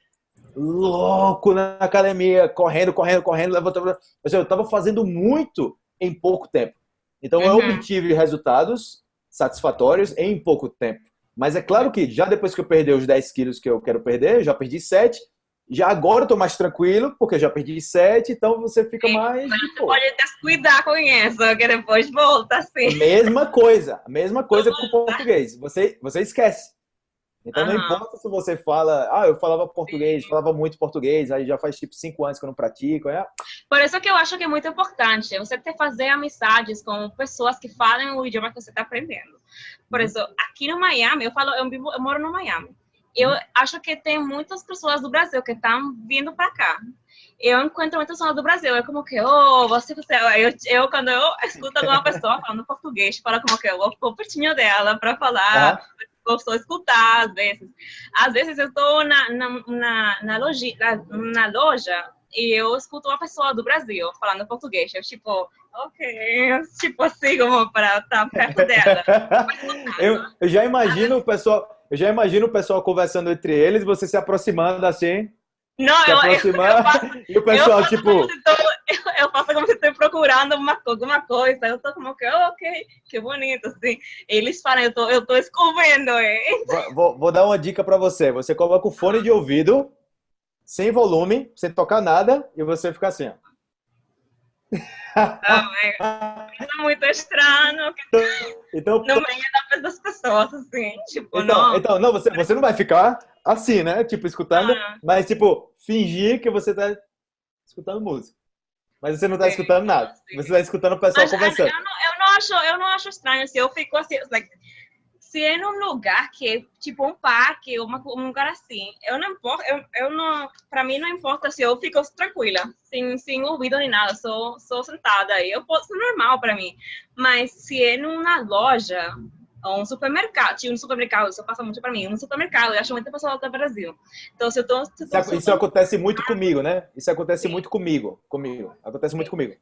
louco na academia, correndo, correndo, correndo, levantando. Ou seja, eu estava fazendo muito em pouco tempo. Então eu Uhum. obtive resultados satisfatórios em pouco tempo. Mas é claro que já depois que eu perdi os 10 quilos que eu quero perder, eu já perdi 7. Já agora eu tô mais tranquilo, porque eu já perdi 7, então você fica Sim, mais. boa. Pode descuidar com isso, que depois volta, assim. Mesma coisa, mesma coisa com o português. Você, você esquece. Então não Aham. importa se você fala, ah, eu falava português, falava muito português, aí já faz tipo cinco anos que eu não pratico. É, Por isso que eu acho que é muito importante você ter fazer amizades com pessoas que falam o idioma que você está aprendendo. Por Uhum. isso, aqui no Miami, eu falo, eu, vivo, eu moro no Miami. Eu Uhum. acho que tem muitas pessoas do Brasil que estão vindo para cá. Eu encontro muitas pessoas do Brasil, é como que, oh, você, você, eu, eu quando eu escuto alguma pessoa falando português, falo como que eu vou pertinho dela para falar, Aham. Gosto de escutar às vezes. Às vezes eu estou na, na, na, na, loja, na, na loja e eu escuto uma pessoa do Brasil falando português. Eu, tipo, ok, tipo assim, como para estar perto dela. eu, eu já imagino o pessoal, eu já imagino o pessoal conversando entre eles, você se aproximando assim, Não, se eu, eu, aproximar, eu faço, e o pessoal eu tipo, como se tô- eu, faço como se estou procurando uma, alguma coisa. Eu tô como que, oh, ok, que bonito, assim. Eles falam, eu tô, eu tô descobrindo, hein? vou, vou- dar uma dica para você. Você coloca o fone de ouvido, sem volume, sem tocar nada, e você fica assim, ó. Ah, é, é muito estranho, que Então, no meio da- das pessoas, assim, tipo, Então, não. então não, você, você não vai ficar assim, né? Tipo, escutando, Ah. mas, tipo, fingir que você tá escutando música. Mas você não tá Sim, escutando nada. sim. Você tá escutando o pessoal Mas, conversando. Eu não, eu não acho, eu não acho estranho se eu fico assim, like, se é num lugar que é tipo um parque, uma, um lugar assim, eu não importa, eu, eu não, para mim não importa se eu fico tranquila, sem, sem ouvido nem nada, sou, sou sentada aí, eu posso normal para mim. Mas se é numa loja, um supermercado, tinha um supermercado, isso passa muito para mim, um supermercado, eu acho muita pessoa do Brasil. Então, se eu tô... Se eu tô isso, isso acontece muito comigo, né? Isso acontece Sim. muito comigo, comigo. Acontece muito comigo.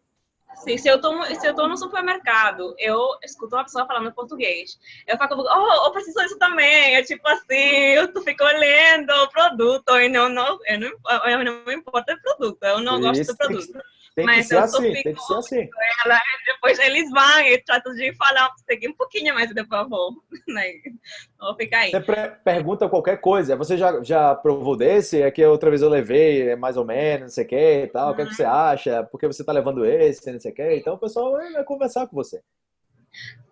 Sim, se eu tô, se eu tô no supermercado, eu escuto uma pessoa falando português. Eu falo, oh, eu preciso disso também. É tipo assim, eu fico olhando o produto e não, não, eu não, eu não me importa o produto, eu não gosto do produto. Tem que, ser assim, tem que ser assim. Ela, depois eles vão e tratam de falar, seguir um pouquinho mais, por favor. Né? Vou ficar aí. Você pergunta qualquer coisa. Você já, já provou desse? É que outra vez eu levei, é mais ou menos, não sei o que e tal. Uhum. O que, é que você acha? Por que você tá levando esse, não sei o que? Então o pessoal vai conversar com você.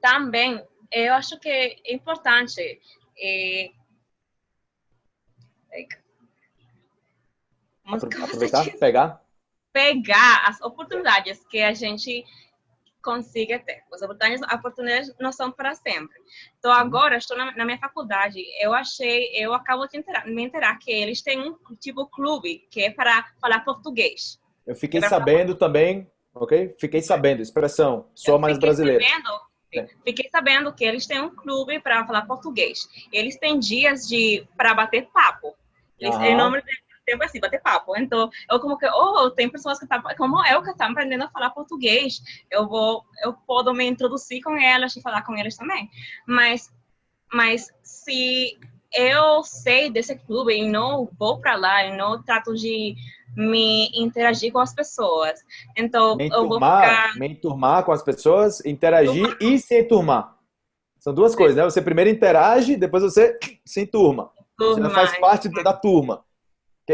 Também, eu acho que é importante. É... Aproveitar, pegar? Pegar as oportunidades que a gente consiga ter. As oportunidades, oportunidades não são para sempre. Então, agora, estou na, na minha faculdade, eu achei, eu acabo de enterar, me enterar que eles têm um tipo clube que é para falar português. Eu fiquei é sabendo falar... também, ok? Fiquei sabendo, expressão, sou mais brasileiro. Sabendo, é. Fiquei sabendo que eles têm um clube para falar português. Eles têm dias de para bater papo. Eles, em nome tempo assim, bater papo. Então, eu como que, oh, tem pessoas que tá, como eu que estão tá aprendendo a falar português, eu vou, eu posso me introduzir com elas e falar com eles também. Mas, mas se eu sei desse clube e não vou para lá e não trato de me interagir com as pessoas. Então, me eu vou ficar... Me enturmar com as pessoas, interagir e se enturmar. São duas coisas, né? Você primeiro interage, depois você se enturma. Turma. Você faz parte da turma.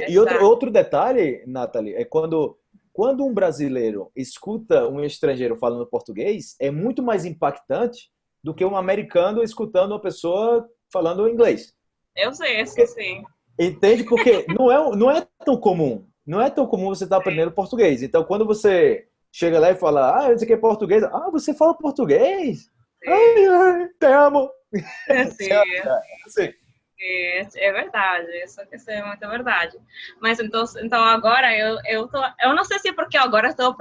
E outro, outro detalhe, Nathalie, é quando, quando um brasileiro escuta um estrangeiro falando português, é muito mais impactante do que um americano escutando uma pessoa falando inglês. Eu sei, isso sim. Entende? Porque não é, não é tão comum. Não é tão comum você estar tá aprendendo português. Então, quando você chega lá e fala, ah, isso aqui é português. Ah, você fala português? Ai, ai, te amo. Sim. Sim. É, é verdade, isso, é muito verdade. Mas então, então agora eu, eu tô, eu não sei se é porque agora estou,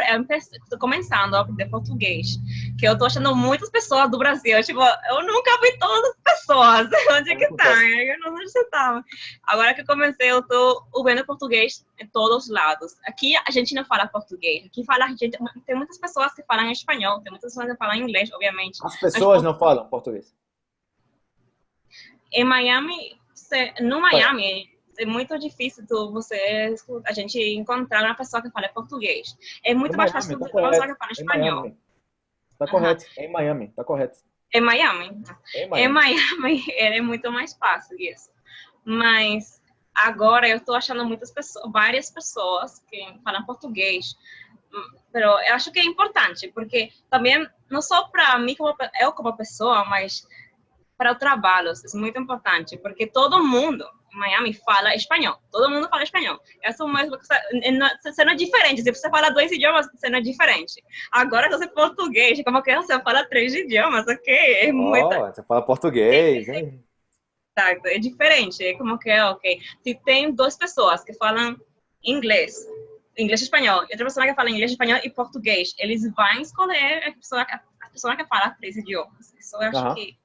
começando a aprender português, que eu estou achando muitas pessoas do Brasil, tipo, eu nunca vi todas as pessoas, onde é que tá? Eu não sei onde você tá. Agora que eu comecei, eu estou ouvindo português em todos os lados. Aqui a gente não fala português, aqui fala, gente, tem muitas pessoas que falam espanhol, tem muitas pessoas que falam inglês, obviamente. As pessoas não falam português? Em Miami, no Miami, é muito difícil tu, você, a gente encontrar uma pessoa que fala português. É muito em mais fácil tá uma pessoa que fala espanhol. Tá correto, uhum. em Miami, tá correto. Em Miami. Em Miami, em Miami é muito mais fácil isso. Mas agora eu estou achando muitas pessoas, várias pessoas que falam português. Mas eu acho que é importante, porque também, não só para mim, como, eu como pessoa, mas para o trabalho, isso é muito importante, porque todo mundo em Miami fala espanhol, todo mundo fala espanhol. Essa é uma você não é diferente, se você fala dois idiomas, você não é diferente. Agora, se você é português, como que você fala três idiomas, ok? É muito... Oh, você fala português, hein? Exato, é diferente, é como que é, ok. Se tem duas pessoas que falam inglês, inglês e espanhol, e outra pessoa que fala inglês, espanhol e português, eles vão escolher a pessoa, a pessoa que fala três idiomas. Isso eu acho que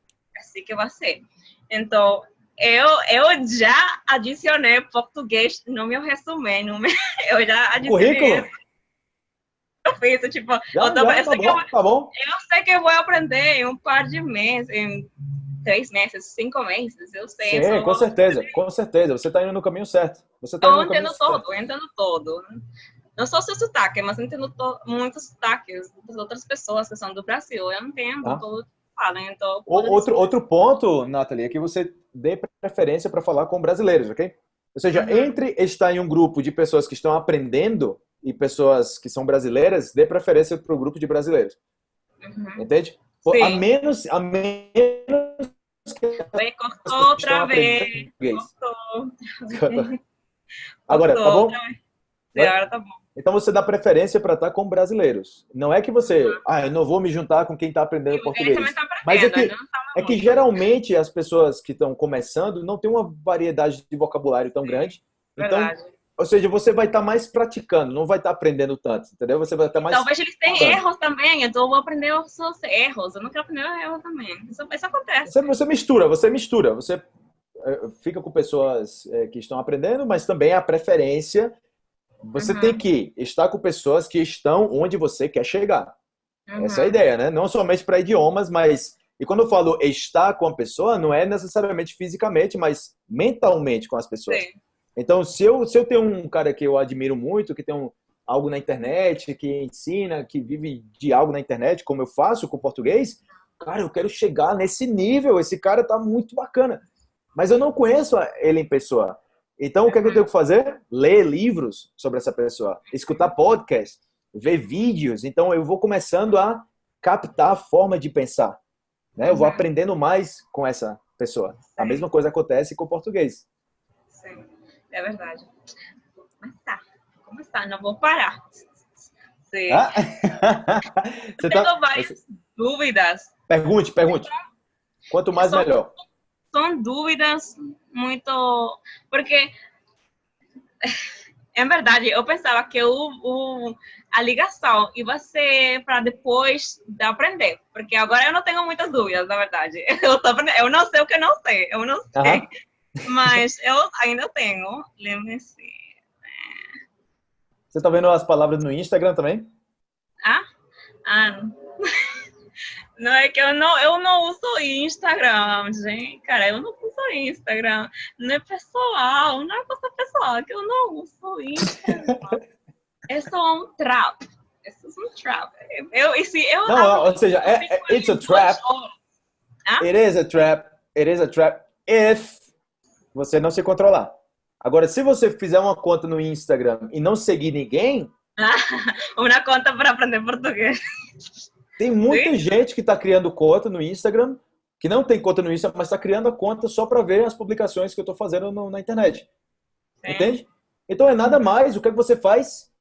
assim que vai ser. Então, eu, eu já adicionei português no meu resumo, no meu, eu já adicionei. Currículo? Eu fiz, tipo, já, eu, tô, já, eu, tá bom, eu, tá bom. eu sei que eu vou aprender em um par de meses, em três meses, cinco meses, eu sei. Sim, com certeza, com certeza. Você está indo no caminho certo. Você tá eu entendo todo, certo. eu entendo todo. Não só seu sotaque, mas eu entendo muitos sotaques das outras pessoas que são do Brasil. Eu entendo ah. todo né? Então, outro, outro ponto, Nathalie, é que você dê preferência para falar com brasileiros, ok? Ou seja, uhum. entre estar em um grupo de pessoas que estão aprendendo e pessoas que são brasileiras, dê preferência para o grupo de brasileiros. Uhum. Entende? Sim. A menos, a menos que cortou outra vez. Cortou. Agora, tá bom? Agora tá bom. Então você dá preferência para estar com brasileiros. Não é que você, ah, eu não vou me juntar com quem está aprendendo português. Aprendendo, mas é que, tá é que geralmente as pessoas que estão começando não têm uma variedade de vocabulário tão grande. Então, Verdade. ou seja, você vai estar mais praticando, não vai estar aprendendo tanto, entendeu? Você vai estar mais. Talvez eles tenham erros também, então eu vou aprender os seus erros. Eu não quero aprender erros também. Isso, isso acontece. Você, você mistura, você mistura. Você eh, fica com pessoas eh, que estão aprendendo, mas também a preferência. Você Uhum. tem que estar com pessoas que estão onde você quer chegar. Uhum. Essa é a ideia, né? Não somente para idiomas, mas. E quando eu falo estar com a pessoa, não é necessariamente fisicamente, mas mentalmente com as pessoas. Sim. Então, se eu, se eu tenho um cara que eu admiro muito, que tem um, algo na internet, que ensina, que vive de algo na internet, como eu faço com o português, cara, eu quero chegar nesse nível. Esse cara tá muito bacana. Mas eu não conheço ele em pessoa. Então, o que, é que eu tenho que fazer? Ler livros sobre essa pessoa, escutar podcast, ver vídeos. Então, eu vou começando a captar a forma de pensar. Né? Eu vou Uhum. aprendendo mais com essa pessoa. A mesma coisa acontece com o português. Sim, é verdade. Mas tá, como está? Não vou parar. Sim. Ah? Você tá... várias dúvidas. Pergunte, pergunte. Quanto mais, melhor. São dúvidas muito. Porque, é verdade, eu pensava que o, o- a ligação ia ser para depois de aprender. Porque agora eu não tenho muitas dúvidas, na verdade. Eu, tô eu não sei o que eu não sei. Eu não sei. Aham. Mas eu ainda tenho. Lembre-se. Você tá vendo as palavras no Instagram também? Ah? Ah, não. É que eu não, eu não uso Instagram, gente. Cara, eu não uso Instagram. Não é pessoal, não é coisa pessoal, é que eu não uso Instagram. é só um trap. É um trap. Eu, e se eu, Não, ou seja, é- é- it's a trap. It is a trap. It is a trap if você não se controlar. Agora, se você fizer uma conta no Instagram e não seguir ninguém, Uma conta para aprender português. Tem muita Sim. gente que está criando conta no Instagram, que não tem conta no Instagram, mas está criando a conta só para ver as publicações que eu estou fazendo no- na internet. Sim. Entende? Então é nada mais. O que, é que você faz?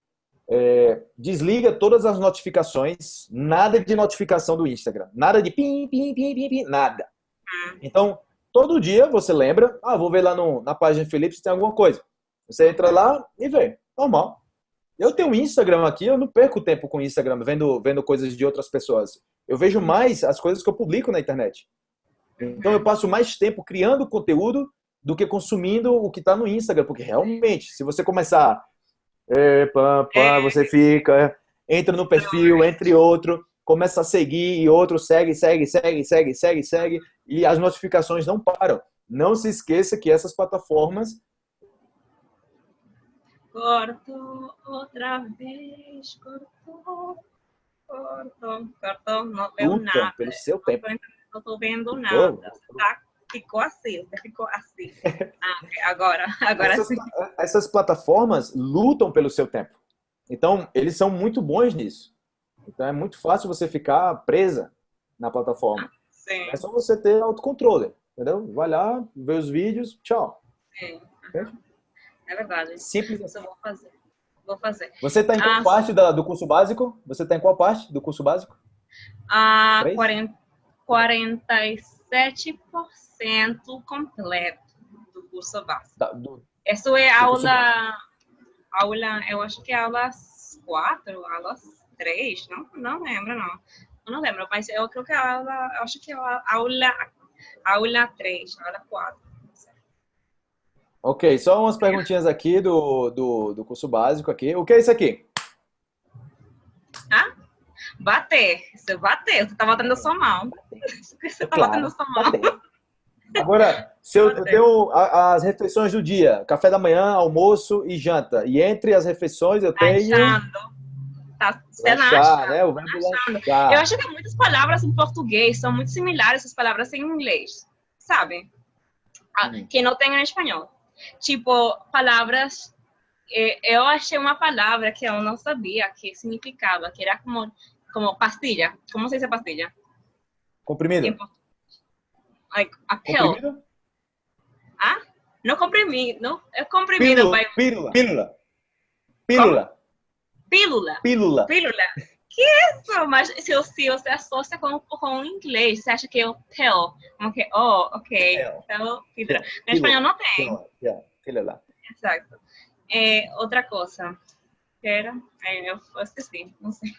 É, desliga todas as notificações. Nada de notificação do Instagram. Nada de pim, pim, pim, pim, pim. Nada. Hum. Então, todo dia você lembra. Ah, vou ver lá no- na página Felipe se tem alguma coisa. Você entra lá e vê. Normal. Eu tenho um Instagram aqui, eu não perco tempo com o Instagram vendo, vendo coisas de outras pessoas. Eu vejo mais as coisas que eu publico na internet. Então eu passo mais tempo criando conteúdo do que consumindo o que está no Instagram, porque realmente, se você começar, é, pá, pá, É. você fica, entra no perfil, entre outro, começa a seguir e outro segue, segue, segue, segue, segue, segue, e as notificações não param. Não se esqueça que essas plataformas Corto outra vez, cortou, cortou, cortou, não deu lutam nada. pelo seu tempo. Não tô vendo nada. Tá? Ficou assim, você ficou assim. Ah, agora, agora essas, sim. essas plataformas lutam pelo seu tempo. Então, eles são muito bons nisso. Então, é muito fácil você ficar presa na plataforma. Sim, É só você ter autocontrole, entendeu? Vai lá, vê os vídeos, tchau. sim. É verdade. Simples assim. Eu vou fazer. Vou fazer. Você está em qual Ah, parte da- do curso básico? Você está em qual parte do curso básico? Ah, Três? 40, 47% completo do curso básico. Da- do- Isso é aula, aula, eu acho que é aulas 4, aulas 3, não, não lembro, não. Eu não lembro, mas eu creo que é aula, eu acho que é a- aula, aula 3, aula 4. Ok, só umas perguntinhas aqui do, do, do curso básico aqui. O que é isso aqui? Ah? Bater, você bater, você tá batendo a sua mão. Você tá Claro, batendo a sua mão. bater. Agora, se eu, eu tenho as refeições do dia, café da manhã, almoço e janta. E entre as refeições eu tenho Achando. Tá, acha? né? O verbo. Eu acho que muitas palavras em português são muito similares às palavras em inglês, sabe? Ah, Hum. Que não tem em espanhol. Tipo, palavras. eh, Eu achei uma palavra que eu não sabia que significava, que era como, como pastilha. Como se diz pastilha? Comprimido. Português. Like, a. Comprimido? Ah? Não comprimido, não. É comprimido, Pílula. vai. Pílula. Pílula. Pílula. Pílula. Pílula. Pílula. Que isso? Mas se, se você associa com, com o inglês, você acha que é o tell, como que, oh, ok, então, filha. No espanhol não tem. Lá. Exato. É, outra coisa, era, é, eu esqueci, não sei.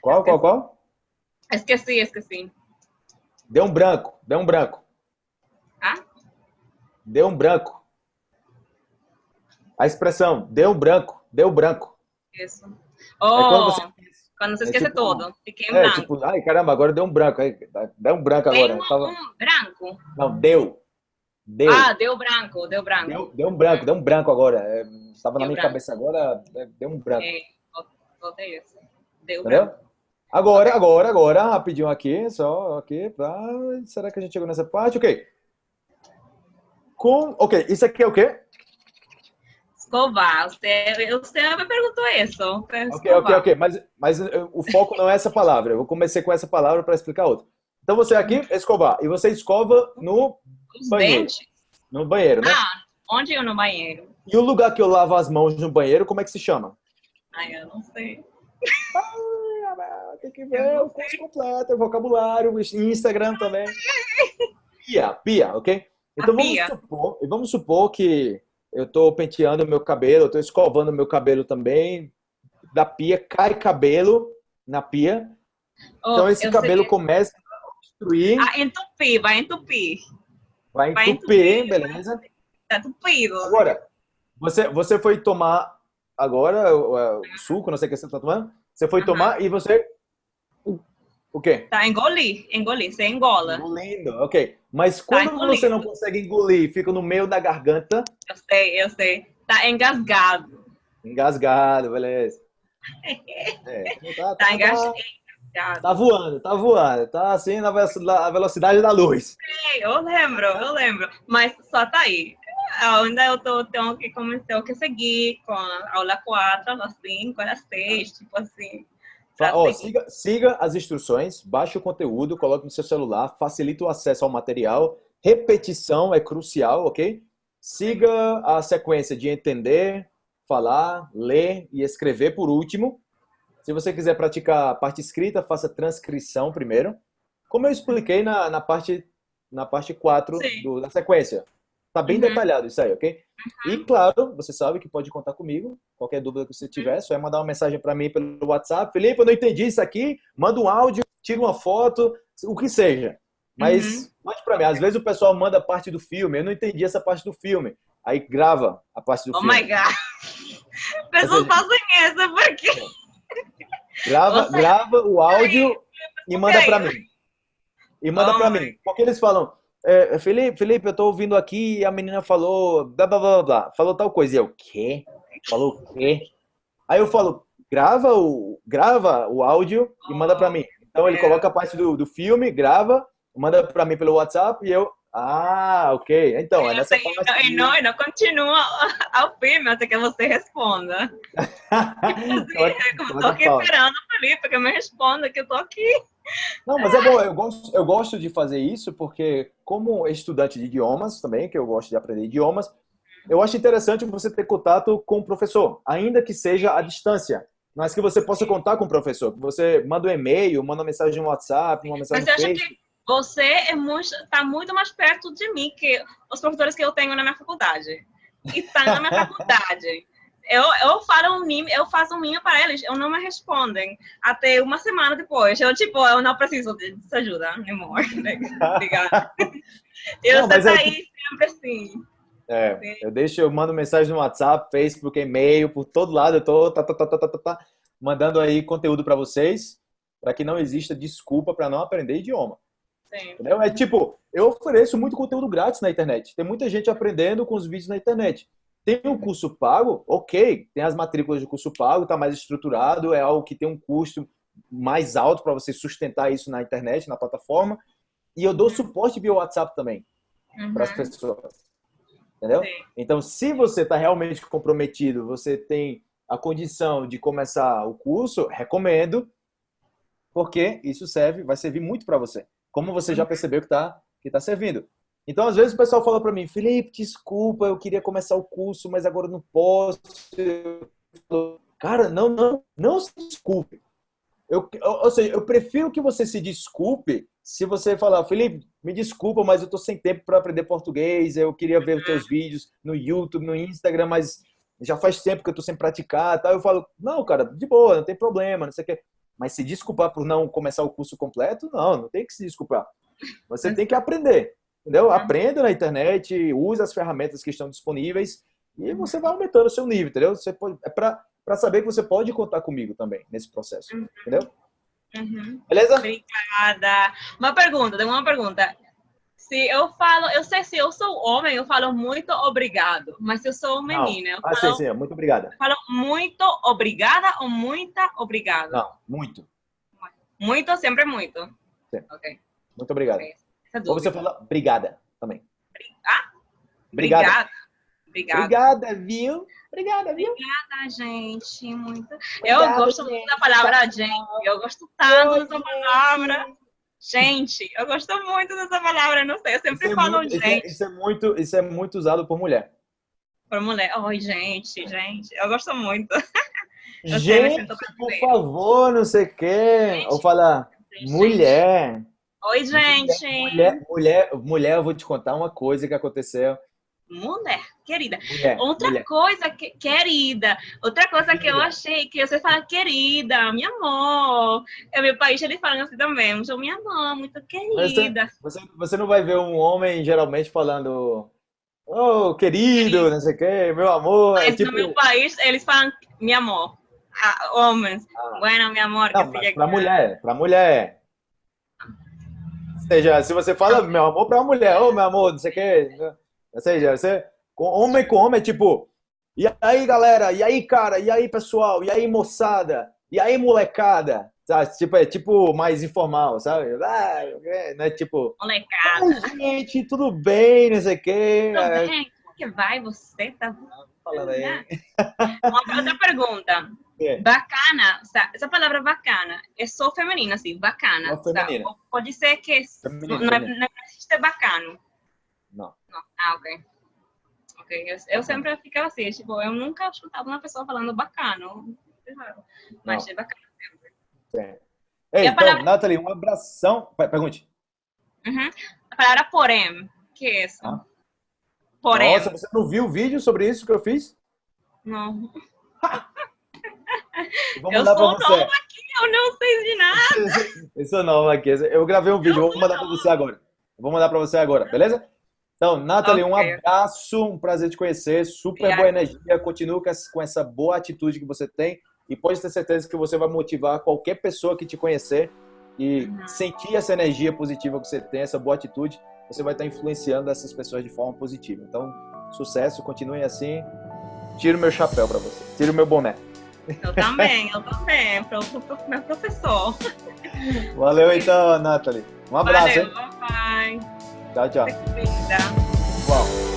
Qual, qual, qual? Esqueci, esqueci. Deu um branco, deu um branco. Ah? Deu um branco. A expressão, deu um branco, deu branco. Isso. Oh, é quando você, quando você é esquece tipo, tudo. Fiquei em é, branco. Tipo, ai, caramba, agora deu um branco. Deu um branco agora. Deu um, Tava... um branco? Não, deu. Deu. Ah, deu branco, deu branco. Deu, deu um branco, deu um branco agora. Estava na minha branco. cabeça agora, deu um branco. É, voltei isso. Deu Entendeu? branco. Agora, agora, agora, rapidinho aqui, só aqui, pra... será que a gente chegou nessa parte? Ok. Com, ok, isso aqui é o quê? Escovar. Você, você me perguntou isso. Ok, ok, ok, mas, mas o foco não é essa palavra. Eu comecei com essa palavra para explicar outra. Então você aqui, escovar, e você escova no Os banheiro. Dentes. No banheiro, né? Ah, onde eu no banheiro? E o lugar que eu lavo as mãos no banheiro, como é que se chama? Ai, eu não sei. tem que ver o curso completo, vocabulário, Instagram também. Pia, pia, ok? Então vamos supor, vamos supor que eu estou penteando meu cabelo, eu estou escovando meu cabelo também, da pia, cai cabelo na pia. Oh, então esse cabelo começa a destruir. Ah, entupir, vai entupir. Vai entupir, vai entupir beleza? Tá entupido. Agora, você, você foi tomar agora o, o suco, não sei o que você está tomando, você foi tomar e você o quê? Tá, engolir, engolir, você engola. Engolindo, ok. Mas tá quando tá você não consegue engolir, fica no meio da garganta. Eu sei, eu sei. Tá engasgado. Engasgado, beleza. É, tá, tá, tá engasgado. Tá voando, tá voando. Tá assim na velocidade da luz. Eu lembro, eu lembro. Mas só tá aí. Ainda eu tô, tenho que começar a seguir com a aula 4, aula 5, aula 6, tipo assim. Ó, siga, siga as instruções, baixe o conteúdo, coloque no seu celular, facilita o acesso ao material. Repetição é crucial, ok? Siga a sequência de entender, falar, ler e escrever por último. Se você quiser praticar a parte escrita, faça transcrição primeiro. Como eu expliquei na, na parte na parte 4 do, da sequência. Tá bem uhum. detalhado isso aí, ok? Uhum. E claro, você sabe que pode contar comigo. Qualquer dúvida que você tiver, uhum. só é mandar uma mensagem para mim pelo WhatsApp. Felipe, eu não entendi isso aqui. Manda um áudio, tira uma foto, o que seja. Mas uhum. mande para mim. Às vezes o pessoal manda parte do filme. Eu não entendi essa parte do filme. Aí grava a parte do oh filme. Oh my God. Pessoas fazem essa porque... Grava, grava o áudio e manda para mim. E manda oh para mim. Porque eles falam, é, Felipe, Felipe, eu tô ouvindo aqui e a menina falou blá, blá, blá, blá, falou tal coisa. E eu, quê? Falou o quê? Aí eu falo, grava o, grava o áudio e manda para mim. Então ele coloca a parte do, do filme, grava, manda para mim pelo WhatsApp e eu, ah, ok. Então, é nessa parte... E não, não, não continua ao filme até que você responda. assim, eu tô aqui esperando o Felipe que me responda, que eu tô aqui. Não, mas é bom, eu gosto, eu gosto de fazer isso porque, como estudante de idiomas também, que eu gosto de aprender idiomas, eu acho interessante você ter contato com o professor, ainda que seja à distância, mas que você possa contar com o professor. Que você manda um e-mail, manda uma mensagem no WhatsApp, uma mensagem mas no Facebook. Que você é muito, tá muito mais perto de mim que os professores que eu tenho na minha faculdade. E tá na minha faculdade eu, eu, falo um mime, eu faço um mime para eles, eu não me respondem até uma semana depois. Eu, tipo, eu não preciso de, ajuda, amor. Obrigada. eu não, aí sempre assim. É, eu deixo, eu mando mensagem no WhatsApp, Facebook, e-mail, por todo lado, eu tô tá, tá, tá, tá, tá, tá, tá mandando aí conteúdo para vocês, para que não exista desculpa para não aprender idioma. Sim. Entendeu? É tipo, eu ofereço muito conteúdo grátis na internet. Tem muita gente aprendendo com os vídeos na internet. Tem um curso pago, ok, tem as matrículas de curso pago, está mais estruturado, é algo que tem um custo mais alto para você sustentar isso na internet, na plataforma. E eu dou uhum. suporte via WhatsApp também uhum. para as pessoas. Entendeu? Sim. Então, se você está realmente comprometido, você tem a condição de começar o curso, recomendo, porque isso serve, vai servir muito para você. Como você já uhum. percebeu que está que tá servindo. Então, às vezes, o pessoal fala para mim, Felipe, desculpa, eu queria começar o curso, mas agora não posso. Cara, não, não, não se desculpe. Eu, ou seja, eu prefiro que você se desculpe se você falar, Felipe, me desculpa, mas eu tô sem tempo para aprender português, eu queria ver os teus vídeos no YouTube, no Instagram, mas já faz tempo que eu tô sem praticar? Eu falo, não, cara, de boa, não tem problema, não sei o que. Mas se desculpar por não começar o curso completo, não, não tem que se desculpar. Você tem que aprender, entendeu? Uhum. Aprenda na internet, use as ferramentas que estão disponíveis e você vai aumentando o seu nível, entendeu? Você pode, é para saber que você pode contar comigo também nesse processo, uhum. entendeu? Uhum. Beleza? Obrigada. Uma pergunta, tem uma pergunta. Se eu falo, eu sei se eu sou homem, eu falo muito obrigado. Mas se eu sou menina, eu falo, ah, sim, sim, muito obrigada. Falo muito obrigada ou muita obrigada? Não, muito. Muito, sempre muito. Sim. Ok. Muito obrigado. Okay. Ou você fala obrigada também. Ah? Obrigada. Obrigada. Obrigada, viu? Obrigada, viu? Obrigada, gente. Muito. Eu gosto muito da palavra gente. Eu gosto tanto dessa palavra. Gente, eu gosto muito dessa palavra, não sei, eu sempre isso é falo é muito, gente. Isso é, isso é, muito, isso é muito usado por mulher. Por mulher. Oi, gente, gente. Eu gosto muito. Eu gente, por favor, não sei o quê. Ou falar mulher. Oi, gente. Mulher, mulher, mulher, eu vou te contar uma coisa que aconteceu. Mulher, querida. Mulher, outra mulher. coisa, que, querida, outra coisa que eu achei, que você fala, querida, meu amor. É meu país, eles falam assim também, sou minha amor, muito querida. Você, você, não vai ver um homem geralmente falando, oh, querido, não sei o quê, meu amor. É Mas é tipo... no meu país, eles falam, meu amor. Ah, homens, ah. bueno, meu amor. Não, que pra mulher, pra mulher. Ou seja, se você fala, meu amor, pra mulher, ô, oh, meu amor, não sei o quê. Ou seja, você, homem com homem, é tipo, e aí, galera? E aí, cara? E aí, pessoal? E aí, moçada? E aí, molecada? Sabe? Tipo, é tipo mais informal, sabe? Ah, não é tipo... Molecada. gente, tudo bem, não sei o quê. Tudo bem? Como que vai? Você tá falando aí? Uma outra pergunta. É. Bacana, essa palavra bacana é só feminina, assim, bacana. Feminina. Pode ser que feminina, não, é, não existe bacano. Não. Não. Ah, ok. Ok. Eu, eu sempre ficava assim, tipo, eu nunca escutava uma pessoa falando bacano. Mas é bacana sempre. Sim. Ei, então, palavra... Nathalie, um abração. Pergunte. Uhum. A palavra porém, que é isso? Ah. Porém. Nossa, você não viu o vídeo sobre isso que eu fiz? Não. Vou mandar eu sou pra você. nova aqui, eu não sei de nada. eu sou nova aqui. Eu gravei um vídeo, eu vou mandar para você agora. vou mandar para você agora, beleza? Então, Nathalie, okay. um abraço, um prazer te conhecer, super boa energia, continue com essa boa atitude que você tem e pode ter certeza que você vai motivar qualquer pessoa que te conhecer e uhum. sentir essa energia positiva que você tem, essa boa atitude, você vai estar influenciando essas pessoas de forma positiva. Então, sucesso, continue assim. Tiro meu chapéu para você, tiro meu boné. Eu também, eu também, o meu professor. Valeu então, Nathalie. Um abraço, Valeu, hein? Bye. Tchau, tchau. Uau.